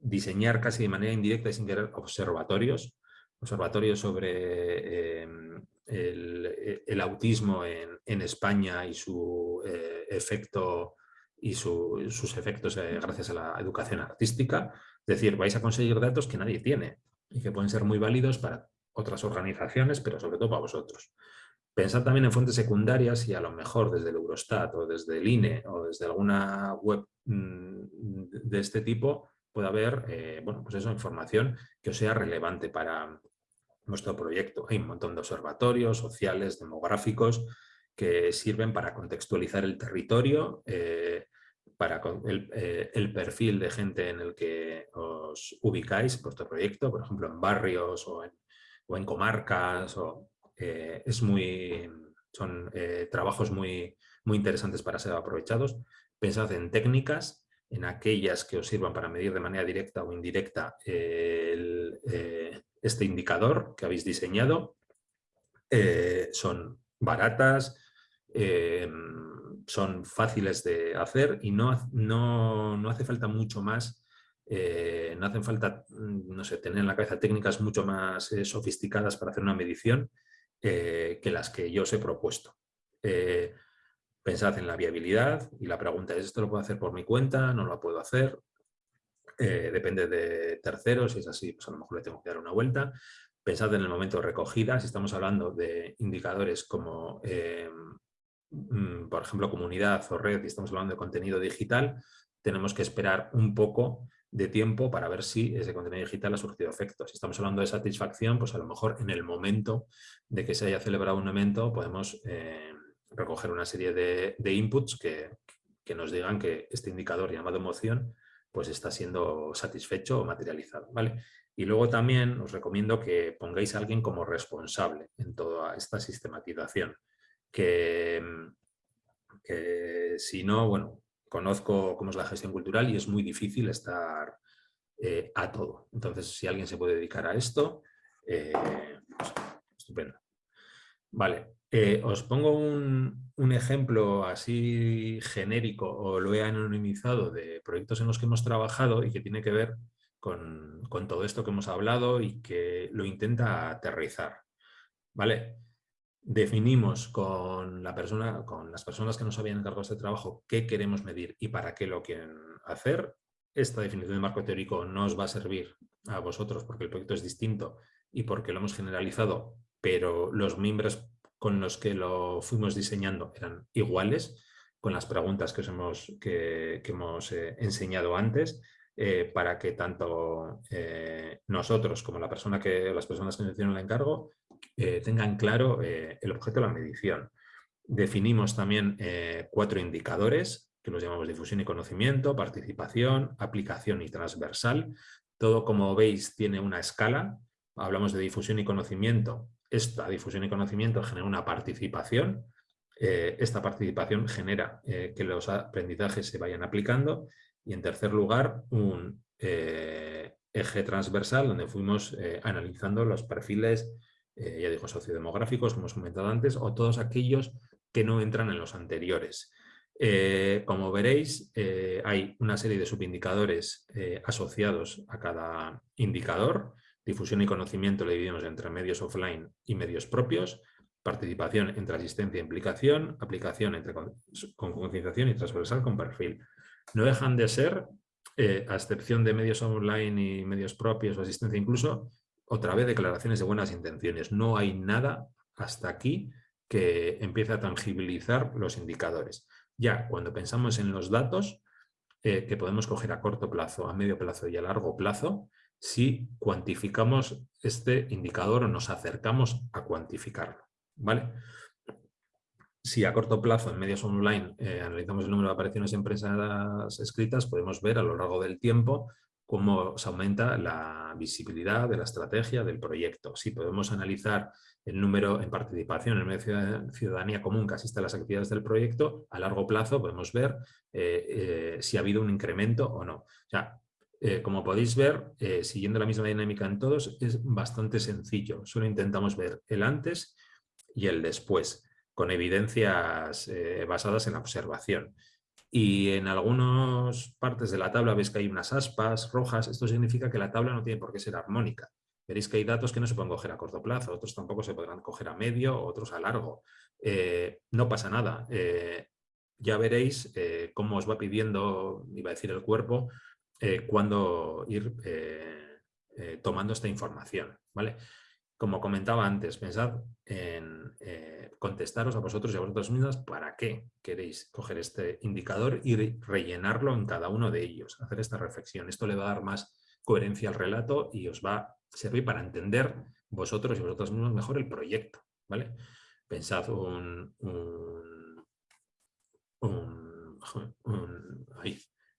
diseñar casi de manera indirecta y sin querer observatorios, observatorios sobre em, el, autismo en, España y su eh, efecto y sus efectos eh, gracias a la educación artística. Es decir, vais a conseguir datos que nadie tiene y que pueden ser muy válidos para otras organizaciones, pero sobre todo para vosotros. Pensad también en fuentes secundarias y a lo mejor desde el Eurostat o desde el INE o desde alguna web mm, de este tipo puede haber eh, bueno, pues información que os sea relevante para nuestro proyecto. Hay un montón de observatorios sociales, demográficos, que sirven para contextualizar el territorio, eh, para eh, el, perfil de gente en el que os ubicáis, vuestro proyecto, por ejemplo, en barrios o en, comarcas. O, eh, es muy, son eh, trabajos muy, muy interesantes para ser aprovechados. Pensad en técnicas, en aquellas que os sirvan para medir de manera directa o indirecta este indicador que habéis diseñado. son baratas, son fáciles de hacer y no, no, hace falta mucho más, eh, no hacen falta, mm, no sé, tener en la cabeza técnicas mucho más eh, sofisticadas para hacer una medición eh, que las que yo os he propuesto. pensad en la viabilidad y la pregunta es, ¿esto lo puedo hacer por mi cuenta? ¿No lo puedo hacer? depende de terceros, si es así, pues a lo mejor le tengo que dar una vuelta. Pensad en el momento de recogida, si estamos hablando de indicadores como por ejemplo, comunidad o red y estamos hablando de contenido digital, tenemos que esperar un poco de tiempo para ver si ese contenido digital ha surgido efectos. Si estamos hablando de satisfacción, pues a lo mejor en el momento de que se haya celebrado un evento podemos eh, recoger una serie de, inputs que, nos digan que este indicador llamado emoción pues está siendo satisfecho o materializado. ¿vale? Y luego también os recomiendo que pongáis a alguien como responsable en toda esta sistematización. Mm, que, si no, bueno, conozco cómo es la gestión cultural y es muy difícil estar eh, a todo. Entonces, si alguien se puede dedicar a esto, eh, pues, estupendo. Vale, eh, os pongo un, ejemplo así genérico o lo he anonimizado de proyectos en los que hemos trabajado y que tiene que ver con, con todo esto que hemos hablado y que lo intenta aterrizar. ¿Vale? Definimos con, la persona, con las personas que nos habían encargado este trabajo qué queremos medir y para qué lo quieren hacer. Esta definición de marco teórico no os va a servir a vosotros porque el proyecto es distinto y porque lo hemos generalizado, pero los miembros con los que lo fuimos diseñando eran iguales con las preguntas que, os hemos, que, hemos eh, enseñado antes eh, para que tanto eh, nosotros como la persona que, las personas que nos hicieron el encargo eh, tengan claro eh, el objeto de la medición. Definimos también eh, cuatro indicadores que los llamamos difusión y conocimiento, participación, aplicación y transversal. Todo, como veis, tiene una escala. Hablamos de difusión y conocimiento. Esta difusión y conocimiento genera una participación. esta participación genera que los aprendizajes se vayan aplicando. Y en tercer lugar, un eje transversal donde fuimos analizando los perfiles eh, ya digo, sociodemográficos, como hemos comentado antes, o todos aquellos que no entran en los anteriores. Eh, como veréis, eh, hay una serie de subindicadores asociados a cada indicador. Difusión y conocimiento le dividimos entre medios offline y medios propios. Participación entre asistencia e implicación. Aplicación entre con, concienciación y transversal con perfil. No dejan de ser, a excepción de medios online y medios propios o asistencia incluso, otra vez declaraciones de buenas intenciones. No hay nada hasta aquí que empiece a tangibilizar los indicadores. Ya cuando pensamos en los datos eh, que podemos coger a corto plazo, a medio plazo y a largo plazo, si cuantificamos este indicador o nos acercamos a cuantificarlo. ¿vale? Si a corto plazo en medios online eh, analizamos el número de apariciones en empresas escritas, podemos ver a lo largo del tiempo cómo se aumenta la visibilidad de la estrategia del proyecto. Si podemos analizar el número en participación en medio de ciudadanía común que asiste a las actividades del proyecto, a largo plazo podemos ver eh, eh, si ha habido un incremento o no. O eh, como podéis ver, siguiendo la misma dinámica en todos, es bastante sencillo. Solo intentamos ver el antes y el después, con evidencias basadas en la observación. Y en algunas partes de la tabla ves que hay unas aspas rojas. Esto significa que la tabla no tiene por qué ser armónica. Veréis que hay datos que no se pueden coger a corto plazo, otros tampoco se podrán coger a medio, otros a largo. Eh, no pasa nada. Eh, ya veréis eh, cómo os va pidiendo, iba a decir el cuerpo, cuándo ir tomando esta información. ¿vale? Como comentaba antes, pensad en contestaros a vosotros y a vosotras mismas para qué queréis coger este indicador y rellenarlo en cada uno de ellos, hacer esta reflexión. Esto le va a dar más coherencia al relato y os va a servir para entender vosotros y vosotras mismos mejor el proyecto. ¿vale? Pensad un,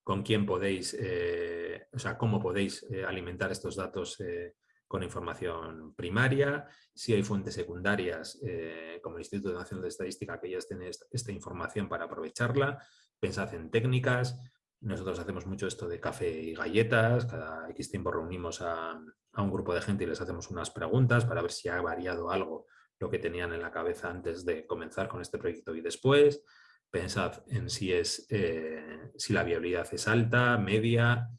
con quién podéis, eh, o sea, cómo podéis eh, alimentar estos datos eh, con información primaria, si hay fuentes secundarias eh, como el Instituto Nacional de Estadística que ya tienen esta, información para aprovecharla, pensad en técnicas, nosotros hacemos mucho esto de café y galletas, cada X tiempo reunimos a, un grupo de gente y les hacemos unas preguntas para ver si ha variado algo lo que tenían en la cabeza antes de comenzar con este proyecto y después, pensad en si, es, eh, si la viabilidad es alta, media,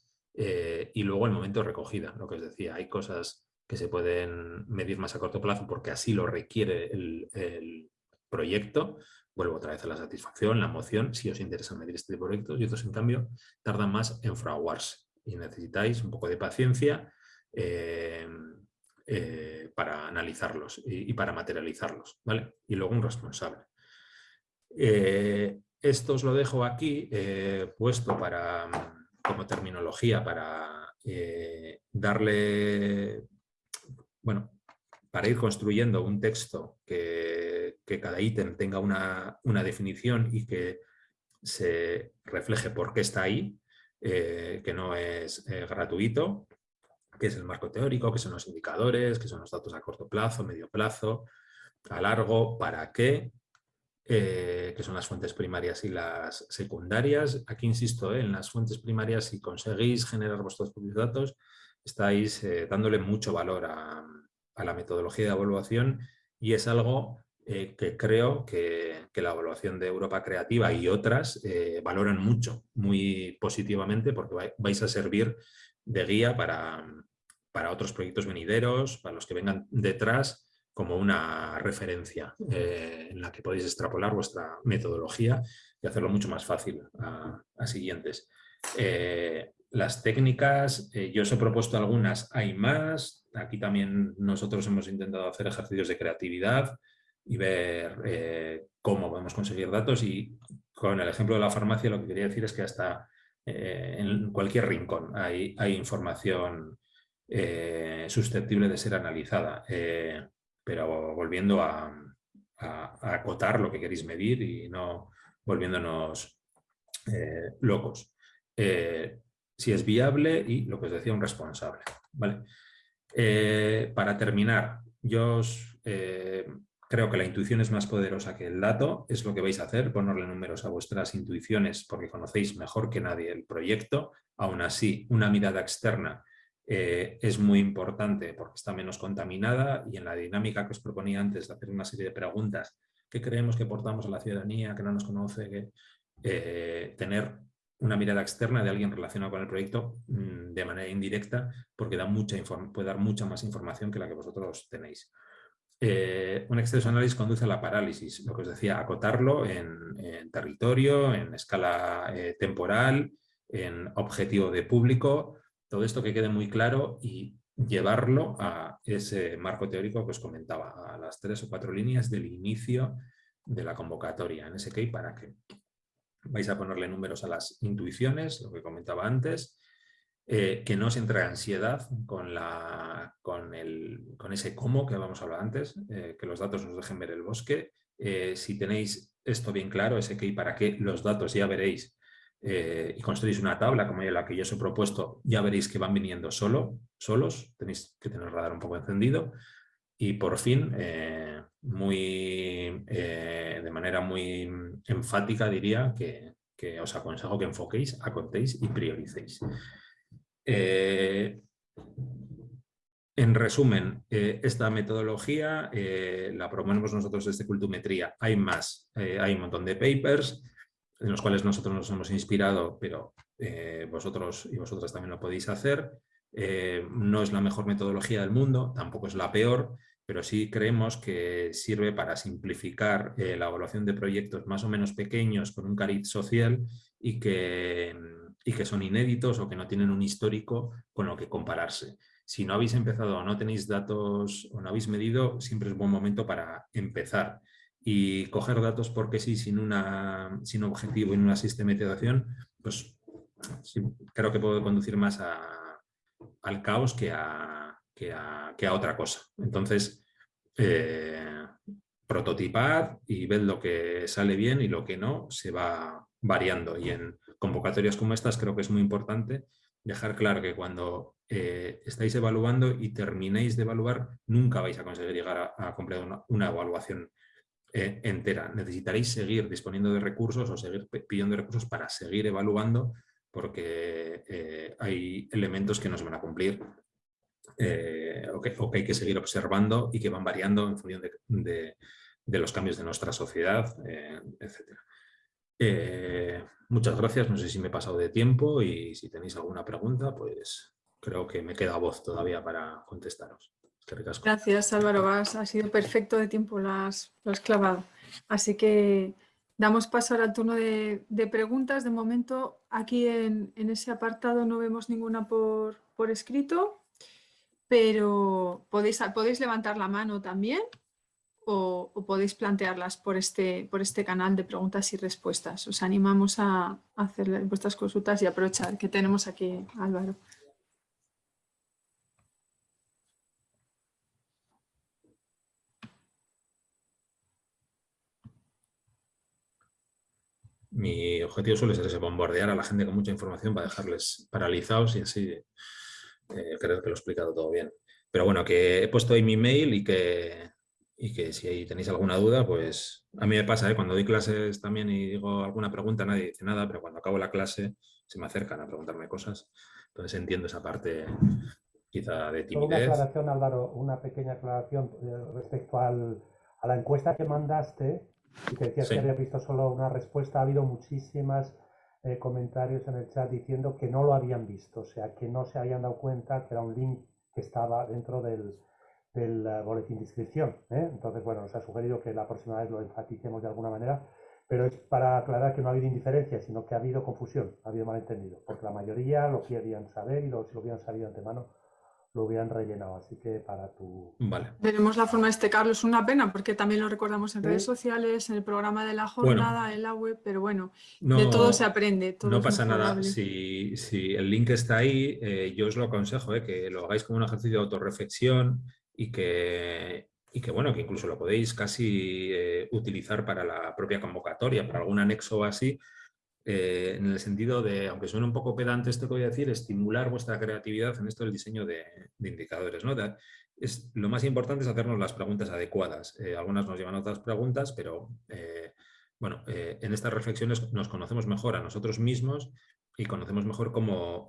eh, y luego el momento de recogida, lo que os decía, hay cosas que se pueden medir más a corto plazo porque así lo requiere el, proyecto, vuelvo otra vez a la satisfacción, la emoción, si os interesa medir este tipo de proyectos, y otros en cambio tardan más en fraguarse y necesitáis un poco de paciencia eh, eh, para analizarlos y, para materializarlos, ¿vale? Y luego un responsable. esto os lo dejo aquí puesto para como terminología para eh, darle, bueno, para ir construyendo un texto que, cada ítem tenga una, definición y que se refleje por qué está ahí, eh, que no es eh, gratuito, que es el marco teórico, que son los indicadores, que son los datos a corto plazo, medio plazo, a largo, para qué, eh, que son las fuentes primarias y las secundarias. Aquí insisto, eh, en las fuentes primarias, si conseguís generar vuestros propios datos, estáis eh, dándole mucho valor a, la metodología de evaluación y es algo que creo que, la evaluación de Europa Creativa y otras valoran mucho, muy positivamente, porque vais a servir de guía para, para otros proyectos venideros, para los que vengan detrás como una referencia eh, en la que podéis extrapolar vuestra metodología y hacerlo mucho más fácil a, siguientes. Eh, las técnicas, eh, yo os he propuesto algunas, hay más. Aquí también nosotros hemos intentado hacer ejercicios de creatividad y ver cómo podemos conseguir datos y con el ejemplo de la farmacia lo que quería decir es que hasta en cualquier rincón hay, hay información susceptible de ser analizada pero volviendo a, acotar lo que queréis medir y no volviéndonos eh, locos. Eh, si es viable y, lo que os decía, un responsable. ¿vale? Eh, para terminar, yo creo que la intuición es más poderosa que el dato, es lo que vais a hacer, ponerle números a vuestras intuiciones porque conocéis mejor que nadie el proyecto, aún así una mirada externa eh, es muy importante porque está menos contaminada y en la dinámica que os proponía antes de hacer una serie de preguntas que creemos que aportamos a la ciudadanía, que no nos conoce, que, eh, tener una mirada externa de alguien relacionado con el proyecto mm, de manera indirecta porque da mucha puede dar mucha más información que la que vosotros tenéis. Eh, un exceso análisis conduce a la parálisis, lo que os decía, acotarlo en, territorio, en escala temporal, en objetivo de público, todo esto que quede muy claro y llevarlo a ese marco teórico que os comentaba, a las tres o cuatro líneas del inicio de la convocatoria en ese que para que vais a ponerle números a las intuiciones, lo que comentaba antes, eh, que no os entre ansiedad con, la, con, con ese cómo que habíamos hablado antes, eh, que los datos nos dejen ver el bosque. Eh, si tenéis esto bien claro, ese qué y para qué, los datos ya veréis y construís una tabla como la que yo os he propuesto, ya veréis que van viniendo solo, solos, tenéis que tener el radar un poco encendido. Y por fin, muy, de manera muy enfática diría que, que os aconsejo que enfoquéis, acontéis y prioricéis. Eh, en resumen, eh, esta metodología eh, la proponemos nosotros desde Cultumetría. Hay más, hay un montón de papers en los cuales nosotros nos hemos inspirado, pero vosotros y vosotras también lo podéis hacer. no es la mejor metodología del mundo, tampoco es la peor, pero sí creemos que sirve para simplificar la evaluación de proyectos más o menos pequeños con un cariz social y que y que son inéditos o que no tienen un histórico con lo que compararse. Si no habéis empezado o no tenéis datos o no habéis medido, siempre es buen momento para empezar. Y coger datos porque sí, sin, una, sin objetivo y una sistematización, pues creo que puede conducir más al caos que a, que a, otra cosa. Entonces, eh, prototipad y ved lo que sale bien y lo que no se va variando. Y en convocatorias como estas creo que es muy importante dejar claro que cuando eh, estáis evaluando y terminéis de evaluar, nunca vais a conseguir llegar a, completar una, evaluación eh, entera. Necesitaréis seguir disponiendo de recursos o seguir pidiendo recursos para seguir evaluando porque eh, hay elementos que no se van a cumplir o que, hay que seguir observando y que van variando en función de, de los cambios de nuestra sociedad. Eh, muchas gracias, no sé si me he pasado de tiempo y si tenéis alguna pregunta, pues creo que me queda voz todavía para contestaros. Gracias Álvaro, ha sido perfecto de tiempo, lo has, clavado. Así que damos paso ahora al turno de, preguntas. De momento aquí en, ese apartado no vemos ninguna por, por escrito, pero podéis, podéis levantar la mano también o, podéis plantearlas por este, por este canal de preguntas y respuestas. Os animamos a, hacer vuestras consultas y aprovechar que tenemos aquí Álvaro. Mi objetivo suele ser ese, bombardear a la gente con mucha información para dejarles paralizados y así eh, creo que lo he explicado todo bien. Pero bueno, que he puesto ahí mi mail y que y que si tenéis alguna duda, pues a mí me pasa, ¿eh? cuando doy clases también y digo alguna pregunta, nadie dice nada, pero cuando acabo la clase se me acercan a preguntarme cosas. Entonces entiendo esa parte quizá de timidez. Una aclaración, Álvaro, una pequeña aclaración eh, respecto al, a la encuesta que mandaste y que decías que había visto solo una respuesta. Ha habido muchísimas eh, comentarios en el chat diciendo que no lo habían visto, o sea, que no se habían dado cuenta que era un link que estaba dentro del, del eh, boletín de inscripción. ¿eh? Entonces, bueno, nos ha sugerido que la próxima vez lo enfaticemos de alguna manera, pero es para aclarar que no ha habido indiferencia, sino que ha habido confusión, ha habido malentendido, porque la mayoría lo querían saber y lo, si lo hubieran sabido antemano, lo hubieran rellenado. Así que para tu... Vale. Veremos la forma de este, Carlos. Es una pena, porque también lo recordamos en redes sociales, en el programa de la jornada, en la web, pero bueno, de todo se aprende. no pasa nada. Si, si, el link está ahí, eh, yo os lo aconsejo, que lo hagáis como un ejercicio de autorreflexión, y que, y que, bueno, que incluso lo podéis casi eh, utilizar para la propia convocatoria, para algún anexo o así, eh, en el sentido de, aunque suene un poco pedante esto que voy a decir, estimular vuestra creatividad en esto del diseño de, indicadores. ¿no? es, lo más importante es hacernos las preguntas adecuadas. Eh, algunas nos llevan a otras preguntas, pero bueno, en estas reflexiones nos conocemos mejor a nosotros mismos y conocemos mejor cómo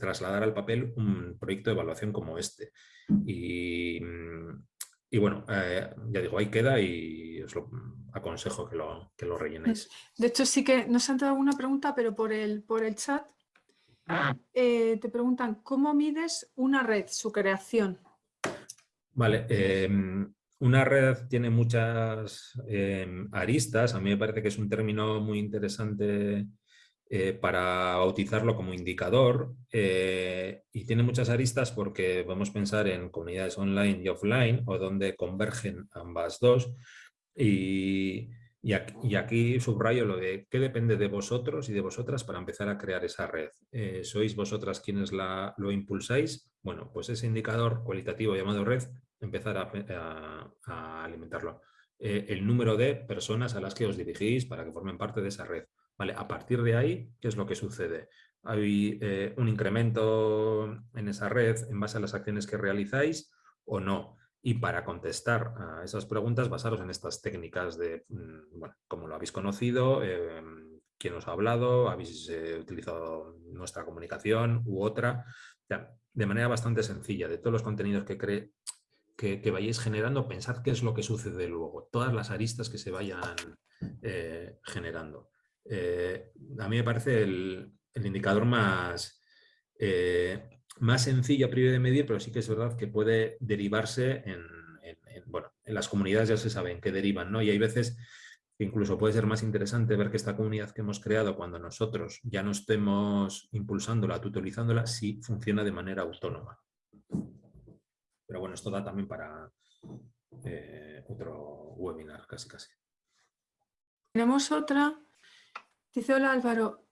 trasladar al papel un proyecto de evaluación como este. Y, bueno, eh, ya digo, ahí queda y os lo aconsejo que lo, que lo rellenéis. De hecho, sí que nos han dado alguna pregunta, pero por el, por el chat eh, te preguntan, ¿cómo mides una red, su creación? Vale, em, una red tiene muchas em, aristas, a mí me parece que es un término muy interesante eh, para bautizarlo como indicador eh, y tiene muchas aristas porque podemos pensar en comunidades online y offline o donde convergen ambas dos y, Y aquí, subrayo lo de qué depende de vosotros y de vosotras para empezar a crear esa red. Eh, ¿Sois vosotras quienes la, lo impulsáis? Bueno, pues ese indicador cualitativo llamado red, empezar a, alimentarlo. El número de personas a las que os dirigís para que formen parte de esa red. ¿Vale? A partir de ahí, ¿qué es lo que sucede? ¿Hay eh, un incremento en esa red en base a las acciones que realizáis o no? Y para contestar a esas preguntas, basaros en estas técnicas de, mm, bueno, como lo habéis conocido, eh, quién os ha hablado, habéis eh, utilizado nuestra comunicación u otra, de manera bastante sencilla, de todos los contenidos que, cree, que, vayáis generando, pensad qué es lo que sucede luego, todas las aristas que se vayan eh, generando. A mí me parece el, indicador más, más sencilla a priori de medir, pero sí que es verdad que puede derivarse en, bueno, en las comunidades ya se sabe en qué derivan, ¿no? Y hay veces que incluso puede ser más interesante ver que esta comunidad que hemos creado cuando nosotros ya no estemos impulsándola, tutorizándola, sí funciona de manera autónoma. Pero bueno, esto da también para eh, otro webinar, casi casi. Tenemos otra. Dice, hola Álvaro,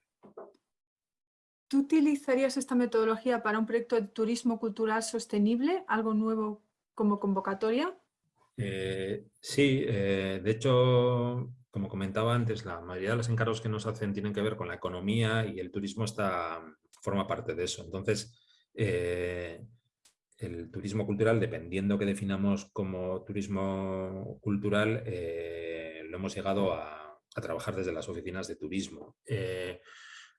¿Tú utilizarías esta metodología para un proyecto de turismo cultural sostenible, algo nuevo como convocatoria? Eh, sí, eh, de hecho, como comentaba antes, la mayoría de los encargos que nos hacen tienen que ver con la economía y el turismo está, forma parte de eso. Entonces, eh, el turismo cultural, dependiendo que definamos como turismo cultural, lo hemos llegado a, a, trabajar desde las oficinas de turismo.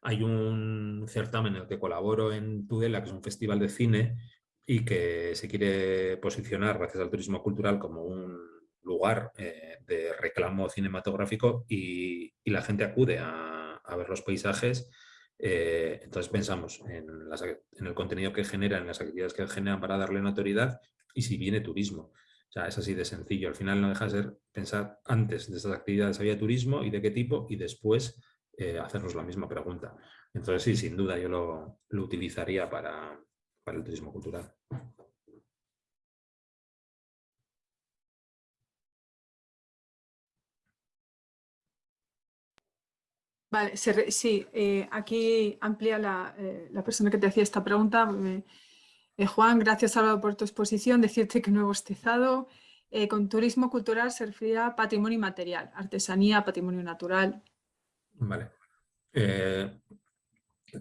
Hay un certamen en el que colaboro en Tudela, que es un festival de cine y que se quiere posicionar, gracias al turismo cultural, como un lugar eh, de reclamo cinematográfico y, la gente acude a, ver los paisajes. Eh, entonces pensamos en, en, el contenido que genera, en las actividades que generan para darle notoriedad y si viene turismo. O sea, es así de sencillo. Al final no deja de ser pensar antes de estas actividades había turismo y de qué tipo y después eh, hacernos la misma pregunta. Entonces sí, sin duda yo lo, utilizaría para, el turismo cultural. Vale, sí, eh, aquí amplía eh, la, persona que te hacía esta pregunta. Juan, gracias Álvaro por tu exposición. Decirte que nuevo estizado con turismo cultural se refiere a patrimonio inmaterial, artesanía, patrimonio natural, Vale. Eh,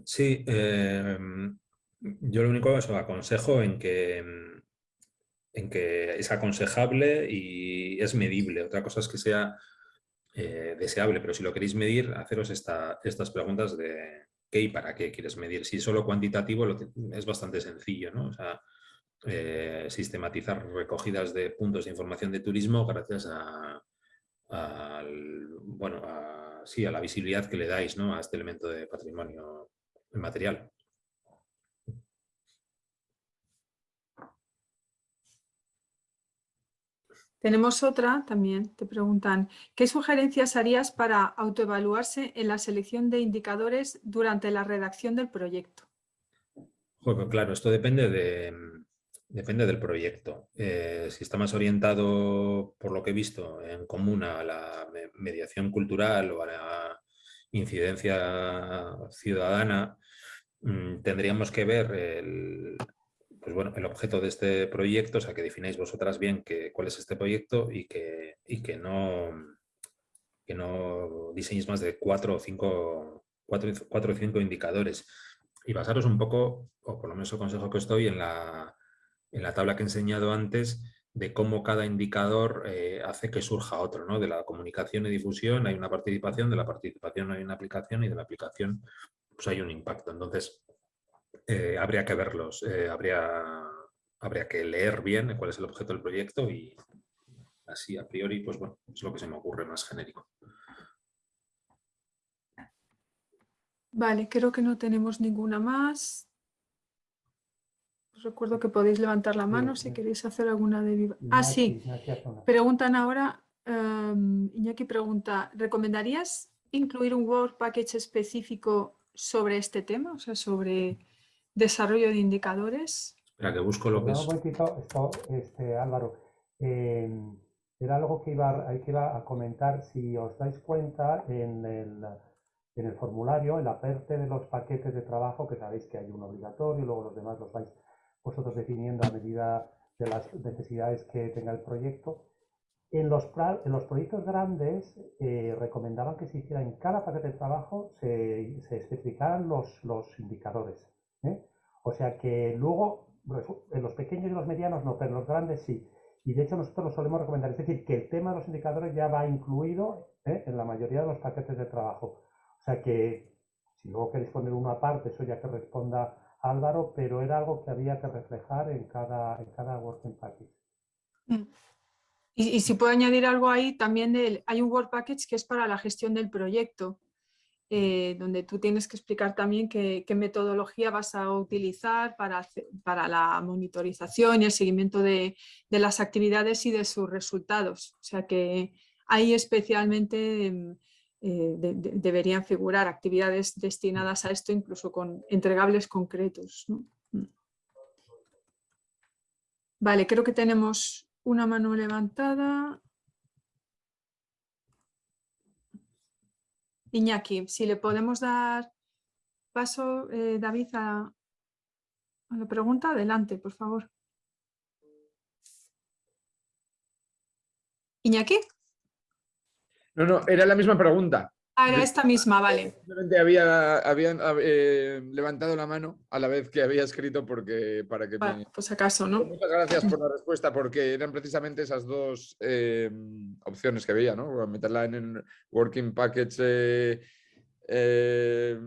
sí, yo lo único que aconsejo en que, en que es aconsejable y es medible. Otra cosa es que sea eh, deseable, pero si lo queréis medir, haceros estas preguntas de qué y para qué quieres medir. Si es solo cuantitativo, es bastante sencillo, ¿no? O sea, eh, sistematizar recogidas de puntos de información de turismo gracias a, bueno, sí, a la visibilidad que le dais ¿no? a este elemento de patrimonio material. Tenemos otra también, te preguntan, ¿qué sugerencias harías para autoevaluarse en la selección de indicadores durante la redacción del proyecto? Bueno, claro, esto depende de, Depende del proyecto. Eh, si está más orientado, por lo que he visto, en común a la mediación cultural o a la incidencia ciudadana, mm, tendríamos que ver el, pues bueno, el objeto de este proyecto, o sea, que defináis vosotras bien que, cuál es este proyecto y que, y que, no, que no diseñéis más de cuatro o cinco, cuatro, cuatro o cinco indicadores. Y basaros un poco, o por lo menos el consejo que estoy, en la en la tabla que he enseñado antes de cómo cada indicador eh, hace que surja otro, ¿no? De la comunicación y difusión hay una participación, de la participación hay una aplicación y de la aplicación pues hay un impacto. Entonces, eh, habría que verlos, eh, habría, habría que leer bien cuál es el objeto del proyecto y así a priori, pues bueno, es lo que se me ocurre más genérico. Vale, creo que no tenemos ninguna más recuerdo que podéis levantar la mano si queréis hacer alguna de Ah, sí. Preguntan ahora, um, Iñaki pregunta, ¿recomendarías incluir un Word Package específico sobre este tema? O sea, sobre desarrollo de indicadores. Espera, que busco lo que es. Un este, Álvaro. Em, era algo que iba, que iba a comentar. Si os dais cuenta, en el, en el formulario, en la parte de los paquetes de trabajo, que sabéis que hay un obligatorio, luego los demás los vais vosotros definiendo a medida de las necesidades que tenga el proyecto. En los, en los proyectos grandes eh, recomendaban que se hiciera en cada paquete de trabajo, se, se especificaran los, los indicadores. ¿Eh? O sea que luego, en los pequeños y los medianos no, pero en los grandes sí. Y de hecho nosotros lo solemos recomendar. Es decir, que el tema de los indicadores ya va incluido ¿eh? en la mayoría de los paquetes de trabajo. O sea que si luego queréis poner uno aparte, eso ya que responda Álvaro, pero era algo que había que reflejar en cada, en cada working package. Mm. Y, si puedo añadir algo ahí, también hay un Work Package que es para la gestión del proyecto, eh, donde tú tienes que explicar también qué, metodología vas a utilizar para, para la monitorización y el seguimiento de, de, las actividades y de sus resultados. O sea que ahí especialmente em, eh, deberían figurar actividades destinadas a esto, incluso con entregables concretos. Mm. Vale, creo que tenemos una mano levantada. Iñaki, si le podemos dar paso, eh, David, a, a la pregunta, adelante, por favor. Iñaki. No, no, era la misma pregunta. Ah, era esta misma, vale. Simplemente había, habían eh, levantado la mano a la vez que había escrito porque para que... pues acaso, ¿no? Muchas gracias por la respuesta porque eran precisamente esas dos eh, opciones que veía, ¿no? Meterla en el working package eh,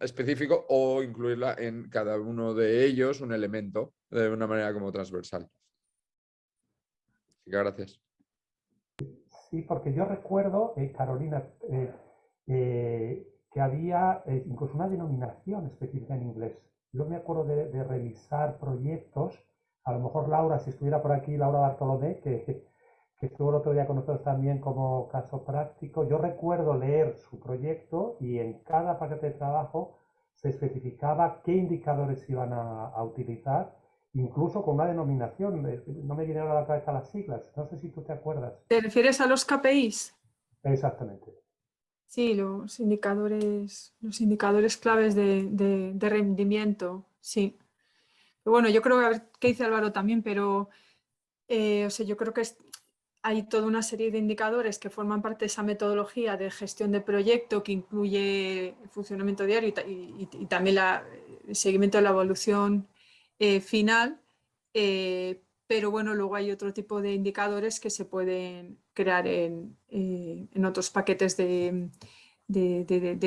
específico o incluirla en cada uno de ellos un elemento de una manera como transversal. Así que gracias. Sí, porque yo recuerdo, eh, Carolina, eh, eh, que había incluso una denominación específica en inglés. Yo me acuerdo de, revisar proyectos, a lo mejor Laura, si estuviera por aquí, Laura Bartolomé, que, que estuvo el otro día con nosotros también como caso práctico, yo recuerdo leer su proyecto y en cada paquete de trabajo se especificaba qué indicadores iban a utilizar incluso con una denominación, no me vinieron a la cabeza las siglas, no sé si tú te acuerdas. ¿Te refieres a los KPIs? Exactamente. Sí, los indicadores, los indicadores claves de, rendimiento, sí. bueno, yo creo que, a ver qué dice Álvaro también, pero eh, o sea, yo creo que hay toda una serie de indicadores que forman parte de esa metodología de gestión de proyecto que incluye el funcionamiento diario y, también el seguimiento de la evolución eh, final, eh, pero bueno, luego hay otro tipo de indicadores que se pueden crear en, eh, otros paquetes de,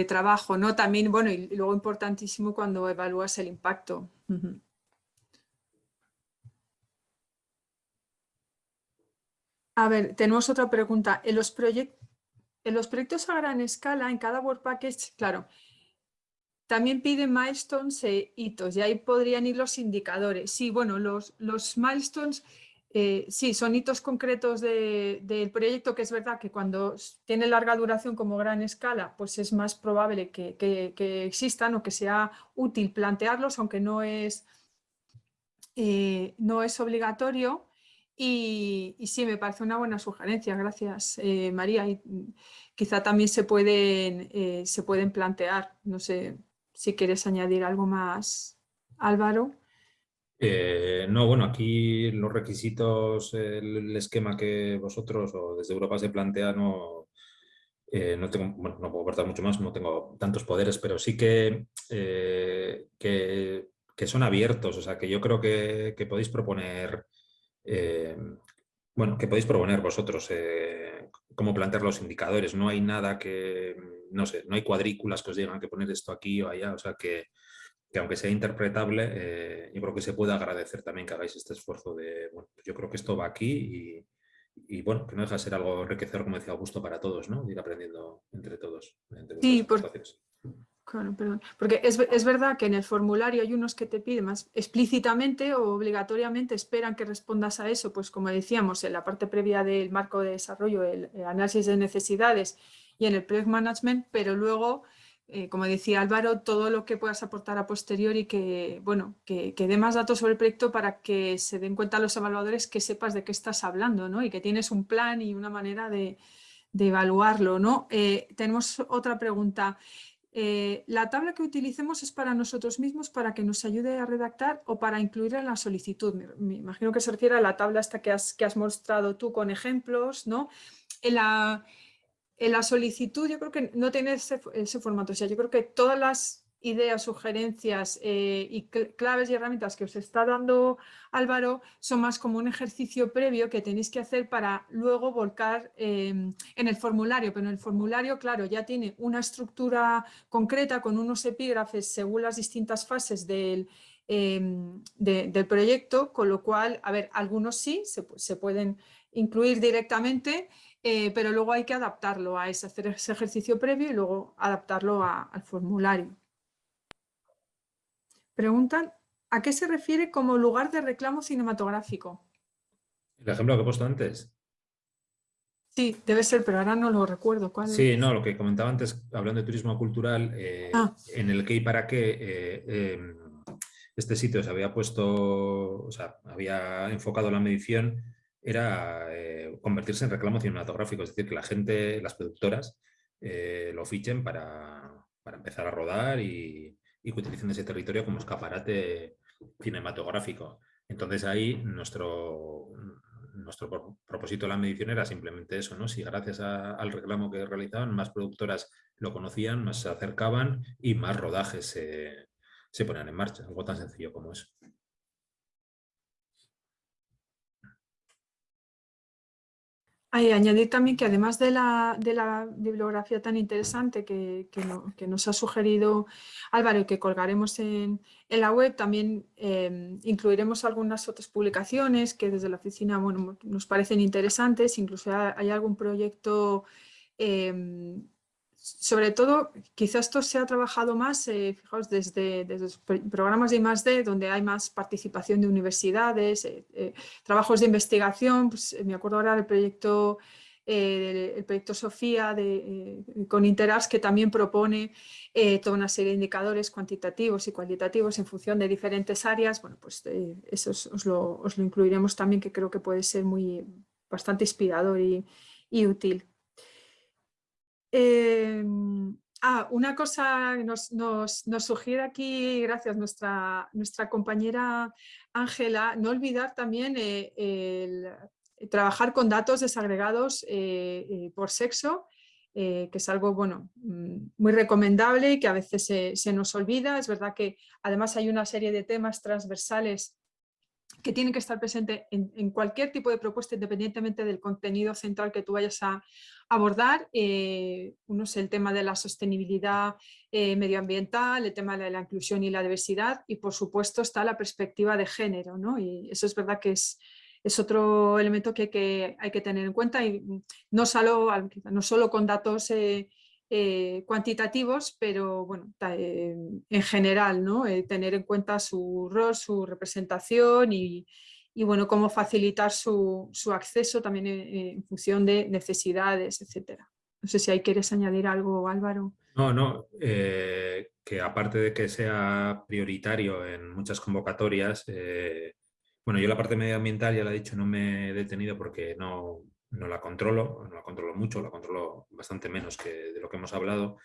trabajo, ¿no? También, bueno, y luego importantísimo cuando evalúas el impacto. A ver, tenemos otra pregunta. En los, en los proyectos a gran escala, en cada Work Package, claro, también piden milestones e hitos y ahí podrían ir los indicadores. Sí, bueno, los, los milestones eh, sí, son hitos concretos del proyecto, que es verdad que cuando tiene larga duración como gran escala, pues es más probable que, existan o que sea útil plantearlos, aunque no es, eh, no es obligatorio. Y, sí, me parece una buena sugerencia, gracias eh, María. Y mm, quizá también se pueden, se pueden plantear, no sé, si quieres añadir algo más, Álvaro. Eh, no, bueno, aquí los requisitos, el, esquema que vosotros o desde Europa se plantea, no, eh, no tengo, bueno, no puedo aportar mucho más, no tengo tantos poderes, pero sí que, eh, que, son abiertos, o sea, que yo creo que, podéis proponer, bueno, que podéis proponer vosotros cómo plantear los indicadores, no hay nada que, no sé, no hay cuadrículas que os digan que poner esto aquí o allá, o sea que, aunque sea interpretable, eh, yo creo que se puede agradecer también que hagáis este esfuerzo de, bueno, pues yo creo que esto va aquí y, bueno, que no deja de ser algo enriquecedor, como decía Augusto, para todos, ¿no? Ir aprendiendo entre todos. sí, porque, porque es, es, verdad que en el formulario hay unos que te piden más explícitamente o obligatoriamente esperan que respondas a eso, pues como decíamos, en la parte previa del marco de desarrollo, el análisis de necesidades y en el project management, pero luego eh, como decía Álvaro, todo lo que puedas aportar a posteriori que, bueno, que, dé más datos sobre el proyecto para que se den cuenta los evaluadores que sepas de qué estás hablando ¿no? y que tienes un plan y una manera de, evaluarlo. ¿no? Eh, tenemos otra pregunta. Eh, ¿La tabla que utilicemos es para nosotros mismos para que nos ayude a redactar o para incluir en la solicitud? Me, imagino que se refiere a la tabla esta que has, que has mostrado tú con ejemplos. ¿no? En la, en la solicitud yo creo que no tiene ese, formato, o sea, yo creo que todas las ideas, sugerencias eh, y claves y herramientas que os está dando Álvaro son más como un ejercicio previo que tenéis que hacer para luego volcar em, en el formulario, pero en el formulario, claro, ya tiene una estructura concreta con unos epígrafes según las distintas fases del, em, del proyecto, con lo cual, a ver, algunos sí se, se pueden incluir directamente eh, pero luego hay que adaptarlo a ese, hacer ese ejercicio previo y luego adaptarlo al formulario. Preguntan, ¿a qué se refiere como lugar de reclamo cinematográfico? El ejemplo que he puesto antes. Sí, debe ser, pero ahora no lo recuerdo. ¿Cuál sí, no, lo que comentaba antes, hablando de turismo cultural, eh, ah. en el qué y para qué eh, em, este sitio se había puesto, o sea, había enfocado la medición era eh, convertirse en reclamo cinematográfico, es decir, que la gente, las productoras, eh, lo fichen para, empezar a rodar y, que utilicen ese territorio como escaparate cinematográfico. Entonces ahí nuestro, nuestro propósito de la medición era simplemente eso, ¿no? Si gracias al reclamo que realizaban más productoras lo conocían, más se acercaban y más rodajes se, se ponían en marcha, algo tan sencillo como eso. Añadir también que además de la, bibliografía tan interesante que, nos ha sugerido Álvaro y que colgaremos en, la web, también eh, incluiremos algunas otras publicaciones que desde la oficina nos parecen interesantes, incluso hay algún proyecto eh, sobre todo, quizás esto se ha trabajado más, eh, fijaos, desde, los programas de I+.D., donde hay más participación de universidades, eh, eh, trabajos de investigación, pues, me acuerdo ahora del proyecto, el proyecto Sofía de, con Interas, que también propone toda una serie de indicadores cuantitativos y cualitativos en función de diferentes áreas, bueno, pues eso os, lo, incluiremos también, que creo que puede ser muy, bastante inspirador y útil. Em, ah, una cosa nos, nos, nos, sugiere aquí, gracias, nuestra, nuestra compañera Ángela, no olvidar también eh, el, trabajar con datos desagregados eh, eh, por sexo, que es algo bueno, mm, muy recomendable y que a veces se, se, nos olvida. Es verdad que además hay una serie de temas transversales que tienen que estar presentes en, cualquier tipo de propuesta independientemente del contenido central que tú vayas a abordar. Eh, uno es el tema de la sostenibilidad eh, medioambiental, el tema de la inclusión y la diversidad y por supuesto está la perspectiva de género. ¿no? Y eso es verdad que es, es otro elemento que, hay que tener en cuenta y no solo, no solo con datos eh, eh, cuantitativos, pero bueno, eh, en general, ¿no? Eh, tener en cuenta su rol, su representación y, bueno, cómo facilitar su, acceso también en, función de necesidades, etcétera. No sé si ahí quieres añadir algo, Álvaro. No, no, que aparte de que sea prioritario en muchas convocatorias, bueno, yo la parte medioambiental ya la he dicho, no me he detenido porque no, no la controlo, no la controlo mucho, la controlo bastante menos que de lo que hemos hablado,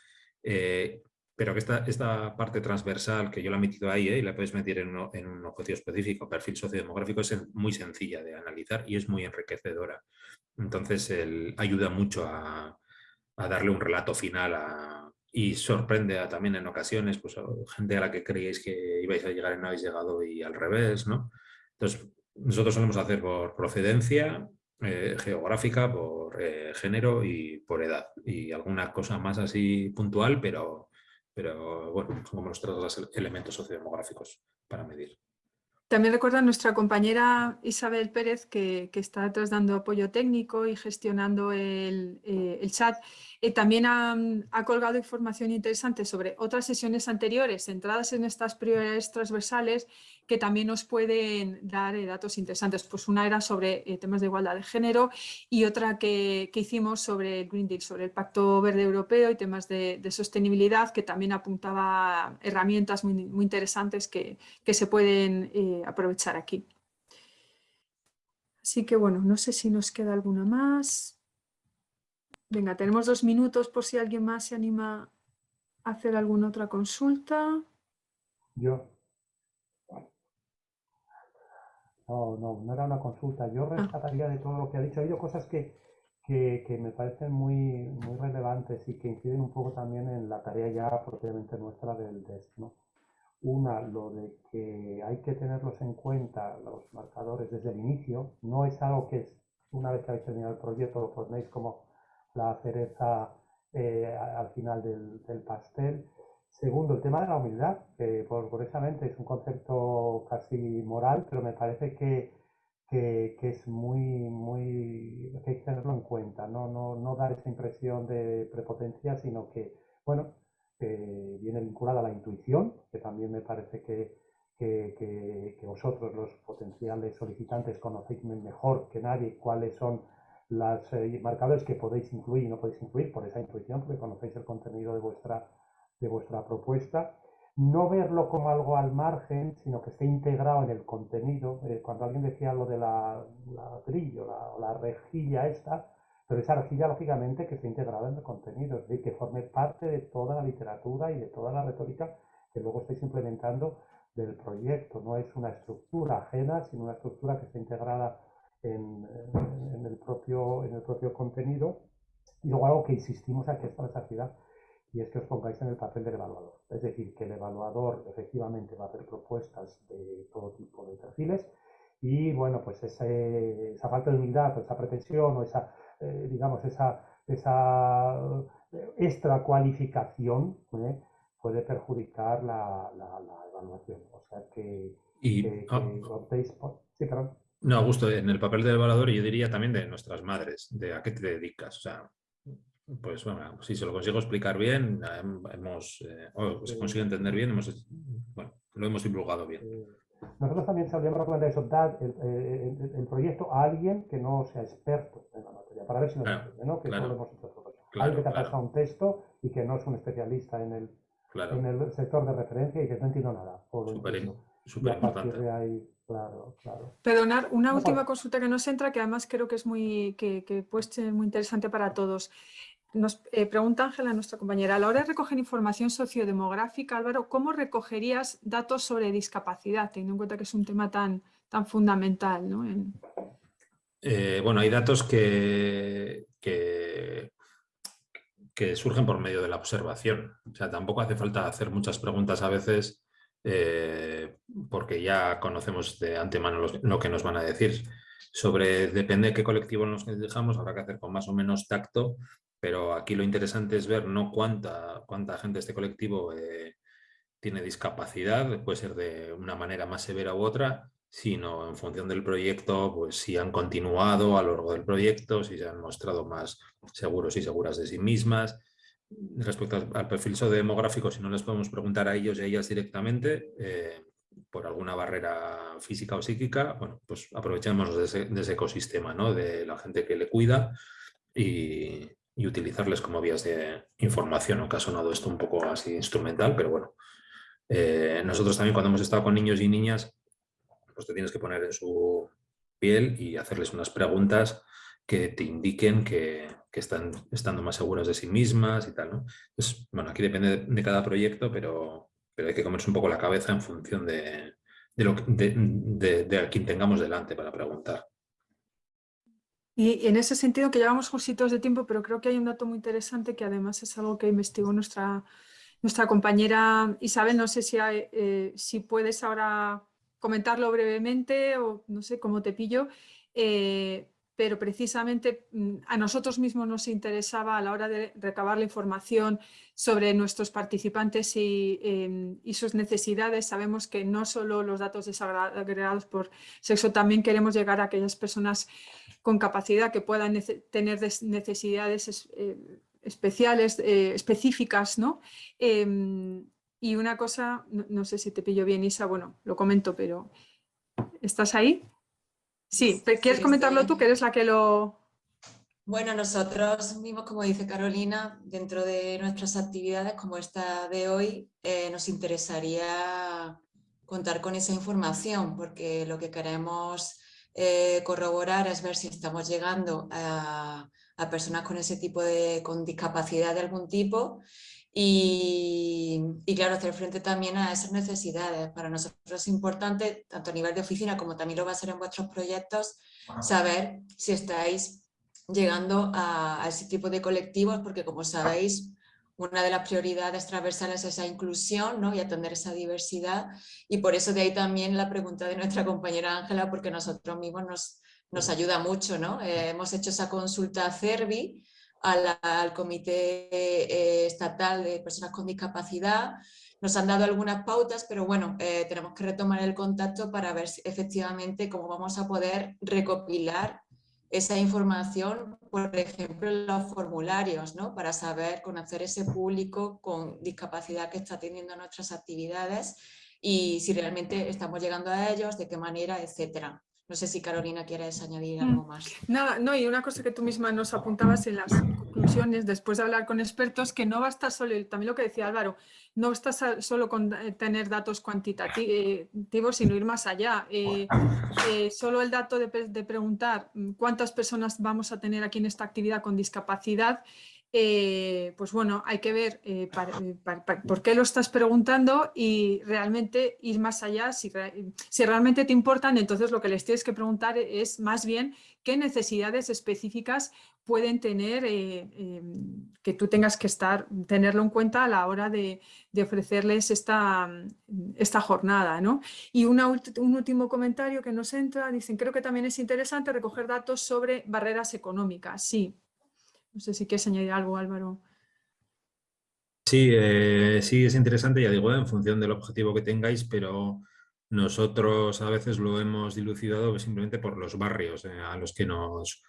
eh, pero que esta, esta parte transversal que yo la he metido ahí eh, y la puedes meter en, un objetivo específico, perfil sociodemográfico, es muy sencilla de analizar y es muy enriquecedora. Entonces ayuda mucho a, darle un relato final y sorprende también en ocasiones pues, a gente a la que creíais que ibais a llegar y no habéis llegado y al revés. ¿no? Entonces nosotros solemos hacer por procedencia, eh, geográfica, por eh, género y por edad. Y alguna cosa más así puntual, pero, pero bueno, como los tres elementos sociodemográficos para medir. También recuerda a nuestra compañera Isabel Pérez que, que está dando apoyo técnico y gestionando el, eh, el chat. Eh, también ha, ha, colgado información interesante sobre otras sesiones anteriores centradas en estas prioridades transversales que también nos pueden dar eh, datos interesantes. Pues una era sobre eh, temas de igualdad de género y otra que, hicimos sobre el Green Deal, sobre el Pacto Verde Europeo y temas de, sostenibilidad, que también apuntaba herramientas muy, interesantes que, se pueden eh, aprovechar aquí. Así que bueno, no sé si nos queda alguna más. Venga, tenemos dos minutos por si alguien más se anima a hacer alguna otra consulta. Yo. No, no, no era una consulta. Yo ah. rescataría de todo lo que ha dicho. Ha habido cosas que, que, me parecen muy, muy relevantes y que inciden un poco también en la tarea ya propiamente nuestra del DES. ¿no? Una, lo de que hay que tenerlos en cuenta, los marcadores, desde el inicio. No es algo que es, una vez que habéis terminado el proyecto, lo ponéis como la cereza eh, al final del, del pastel Segundo, el tema de la humildad, que por, curiosamente es un concepto casi moral, pero me parece que, que, es muy, muy, que hay que tenerlo en cuenta, ¿no? No, no dar esa impresión de prepotencia, sino que, bueno, viene vinculada a la intuición, que también me parece que, que, vosotros, los potenciales solicitantes, conocéis mejor que nadie cuáles son los eh, marcadores que podéis incluir y no podéis incluir por esa intuición, porque conocéis el contenido de vuestra de vuestra propuesta, no verlo como algo al margen, sino que esté integrado en el contenido. Eh, cuando alguien decía lo de la, la brillo, la, la, rejilla esta, pero esa rejilla lógicamente que esté integrada en el contenido, es decir, que forme parte de toda la literatura y de toda la retórica que luego estáis implementando del proyecto. No es una estructura ajena, sino una estructura que está integrada en, en, el, propio, en el propio contenido. Y luego algo que insistimos aquí es la ciudad y es que os pongáis en el papel del evaluador. Es decir, que el evaluador efectivamente va a hacer propuestas de todo tipo de perfiles y bueno, pues esa falta de humildad o esa pretensión o esa, eh, digamos, esa, esa eh, extra cualificación ¿eh? puede perjudicar la, evaluación. O sea que, y, ah, Sí, perdón. No, justo en el papel del evaluador yo diría también de nuestras madres, de a qué te dedicas. O sea, pues bueno, si se lo consigo explicar bien, hemos, eh, o se consigue entender bien, hemos, bueno, lo hemos divulgado bien. Nosotros también solíamos recomendar eso, dar el, proyecto a alguien que no sea experto en la materia, para ver si nos entiende, ¿no? Que claro, lo hemos hecho alguien que te ha pasado un texto y que no es un especialista en el, en el sector de referencia y que no entiende nada. Súper importante. Claro, claro. Perdonar, una última consulta que nos entra, que además creo que es muy, que, que puede ser muy interesante para todos. Nos eh, pregunta Ángela, nuestra compañera, a la hora de recoger información sociodemográfica, Álvaro, ¿cómo recogerías datos sobre discapacidad, teniendo en cuenta que es un tema tan, tan fundamental? Eh, bueno, hay datos que, que, que, surgen por medio de la observación. O sea, tampoco hace falta hacer muchas preguntas a veces eh, porque ya conocemos de antemano lo que nos van a decir. Sobre, depende de qué colectivo nos dejamos, habrá que hacer con más o menos tacto pero aquí lo interesante es ver no cuánta, cuánta gente de este colectivo eh, tiene discapacidad, puede ser de una manera más severa u otra, sino en función del proyecto, pues si han continuado a lo largo del proyecto, si se han mostrado más seguros y seguras de sí mismas. Respecto al perfil demográfico, si no les podemos preguntar a ellos y a ellas directamente, eh, por alguna barrera física o psíquica, bueno, pues de ese, ese ecosistema, ¿no? de la gente que le cuida y, y utilizarles como vías de información, aunque ha sonado esto un poco así instrumental, pero bueno. Eh, nosotros también cuando hemos estado con niños y niñas, pues te tienes que poner en su piel y hacerles unas preguntas que te indiquen que, están estando más seguras de sí mismas y tal, ¿no? Pues, bueno, aquí depende de, cada proyecto, pero, pero hay que comerse un poco la cabeza en función de, lo, de, de a quien tengamos delante para preguntar. Y en ese sentido que llevamos justitos de tiempo, pero creo que hay un dato muy interesante que además es algo que investigó nuestra, nuestra compañera Isabel. No sé si, eh, si puedes ahora comentarlo brevemente o no sé cómo te pillo. Eh, pero precisamente mm, a nosotros mismos nos interesaba a la hora de recabar la información sobre nuestros participantes em, y, sus necesidades. Sabemos que no solo los datos desagregados por sexo, también queremos llegar a aquellas personas con capacidad que puedan tener necesidades eh, especiales, eh, específicas, ¿no? Em, Y una cosa, no, sé si te pillo bien, Isa, bueno, lo comento, pero ¿estás ahí? Sí, ¿quieres comentarlo tú, que eres la que lo... Bueno, nosotros mismos, como dice Carolina, dentro de nuestras actividades como esta de hoy, eh, nos interesaría contar con esa información, porque lo que queremos eh, corroborar es ver si estamos llegando a, personas con ese tipo de con discapacidad de algún tipo y, claro, hacer frente también a esas necesidades. Para nosotros es importante, tanto a nivel de oficina como también lo va a ser en vuestros proyectos, saber si estáis llegando a, a ese tipo de colectivos, porque como sabéis, una de las prioridades transversales es esa inclusión ¿no? y atender esa diversidad y por eso de ahí también la pregunta de nuestra compañera Ángela porque nosotros mismos nos, nos ayuda mucho. ¿no? Eh, hemos hecho esa consulta a CERVI, al, Comité eh, Estatal de Personas con Discapacidad, nos han dado algunas pautas, pero bueno, eh, tenemos que retomar el contacto para ver efectivamente cómo vamos a poder recopilar esa información, por ejemplo, en los formularios, ¿no? para saber, conocer ese público con discapacidad que está teniendo nuestras actividades y si realmente estamos llegando a ellos, de qué manera, etcétera. No sé si Carolina quieres añadir algo mm. más. Nada, no, y una cosa que tú misma nos apuntabas en las conclusiones, después de hablar con expertos, que no basta solo, también lo que decía Álvaro, no basta solo con eh, tener datos cuantitativos, sino ir más allá. Eh, eh, solo el dato de, de preguntar mm, cuántas personas vamos a tener aquí en esta actividad con discapacidad eh, pues bueno, hay que ver eh, eh, por qué lo estás preguntando y realmente ir más allá. Si, realmente te importan, entonces lo que les tienes que preguntar es más bien qué necesidades específicas pueden tener que tú tengas que estar, tenerlo en cuenta a la hora de, ofrecerles esta, esta jornada. ¿no? Y un último comentario que nos entra, dicen, creo que también es interesante recoger datos sobre barreras económicas. Sí, no sé si quieres añadir algo, Álvaro. Sí, eh, sí, es interesante, ya digo, en función del objetivo que tengáis, pero nosotros a veces lo hemos dilucidado simplemente por los barrios eh, a los que nos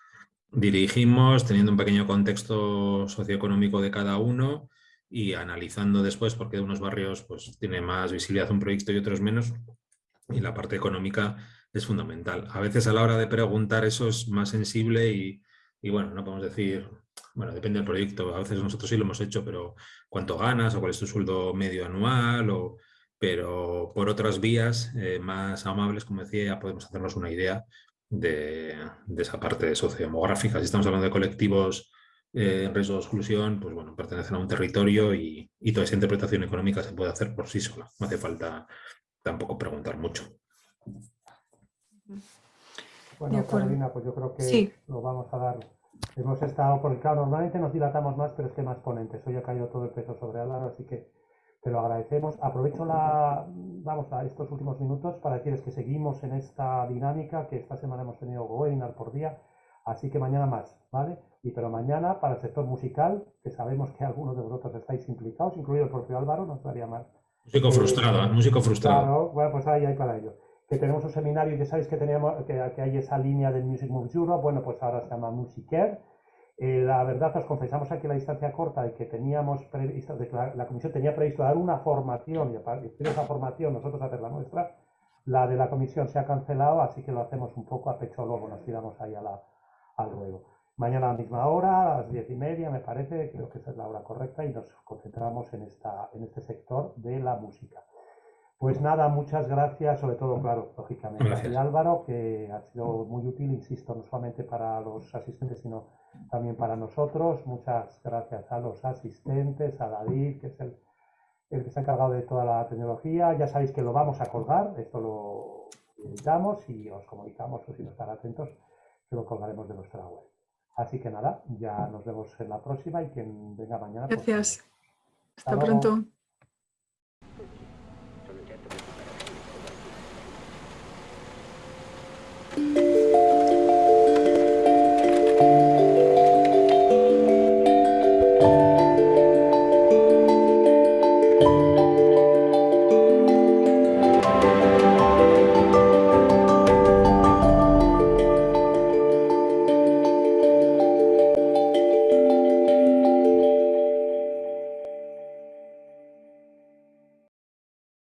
dirigimos, teniendo un pequeño contexto socioeconómico de cada uno y analizando después por qué unos barrios pues, tiene más visibilidad un proyecto y otros menos, y la parte económica es fundamental. A veces a la hora de preguntar eso es más sensible y, y bueno, no podemos decir bueno, depende del proyecto, a veces nosotros sí lo hemos hecho, pero cuánto ganas o cuál es tu sueldo medio anual, o, pero por otras vías eh, más amables, como decía, ya podemos hacernos una idea de, esa parte sociodemográfica. Si estamos hablando de colectivos eh, en riesgo de exclusión, pues bueno, pertenecen a un territorio y, toda esa interpretación económica se puede hacer por sí sola. No hace falta tampoco preguntar mucho. Bueno, Carolina, pues yo creo que lo vamos a dar Hemos estado, porque claro, normalmente nos dilatamos más, pero es que más ponentes. Hoy ha caído todo el peso sobre Álvaro, así que te lo agradecemos. Aprovecho la, vamos a estos últimos minutos para decirles que seguimos en esta dinámica, que esta semana hemos tenido webinar por día, así que mañana más, ¿vale? Y pero mañana para el sector musical, que sabemos que algunos de vosotros estáis implicados, incluido el propio Álvaro, nos daría más. Músico eh, frustrado, músico frustrado. Claro, bueno, pues ahí hay para ello que tenemos un seminario, ya sabéis que, teníamos, que, hay esa línea del Music Moves Europe, bueno, pues ahora se llama Musicare. Eh, la verdad, os confesamos aquí la distancia corta de que teníamos previsto, de que la, comisión tenía previsto dar una formación y a partir de esa formación nosotros hacer la nuestra. La de la comisión se ha cancelado, así que lo hacemos un poco a pecho lobo, nos tiramos ahí al ruedo. Mañana a la misma hora, a las diez y media, me parece, creo que esa es la hora correcta y nos concentramos en, esta, en este sector de la música. Pues nada, muchas gracias, sobre todo, claro, lógicamente, a Álvaro, que ha sido muy útil, insisto, no solamente para los asistentes, sino también para nosotros. Muchas gracias a los asistentes, a David, que es el, el que se ha encargado de toda la tecnología. Ya sabéis que lo vamos a colgar, esto lo editamos y os comunicamos, o si no estar atentos, que lo colgaremos de nuestra web. Así que nada, ya nos vemos en la próxima y quien venga mañana. Pues gracias. Hasta, pronto.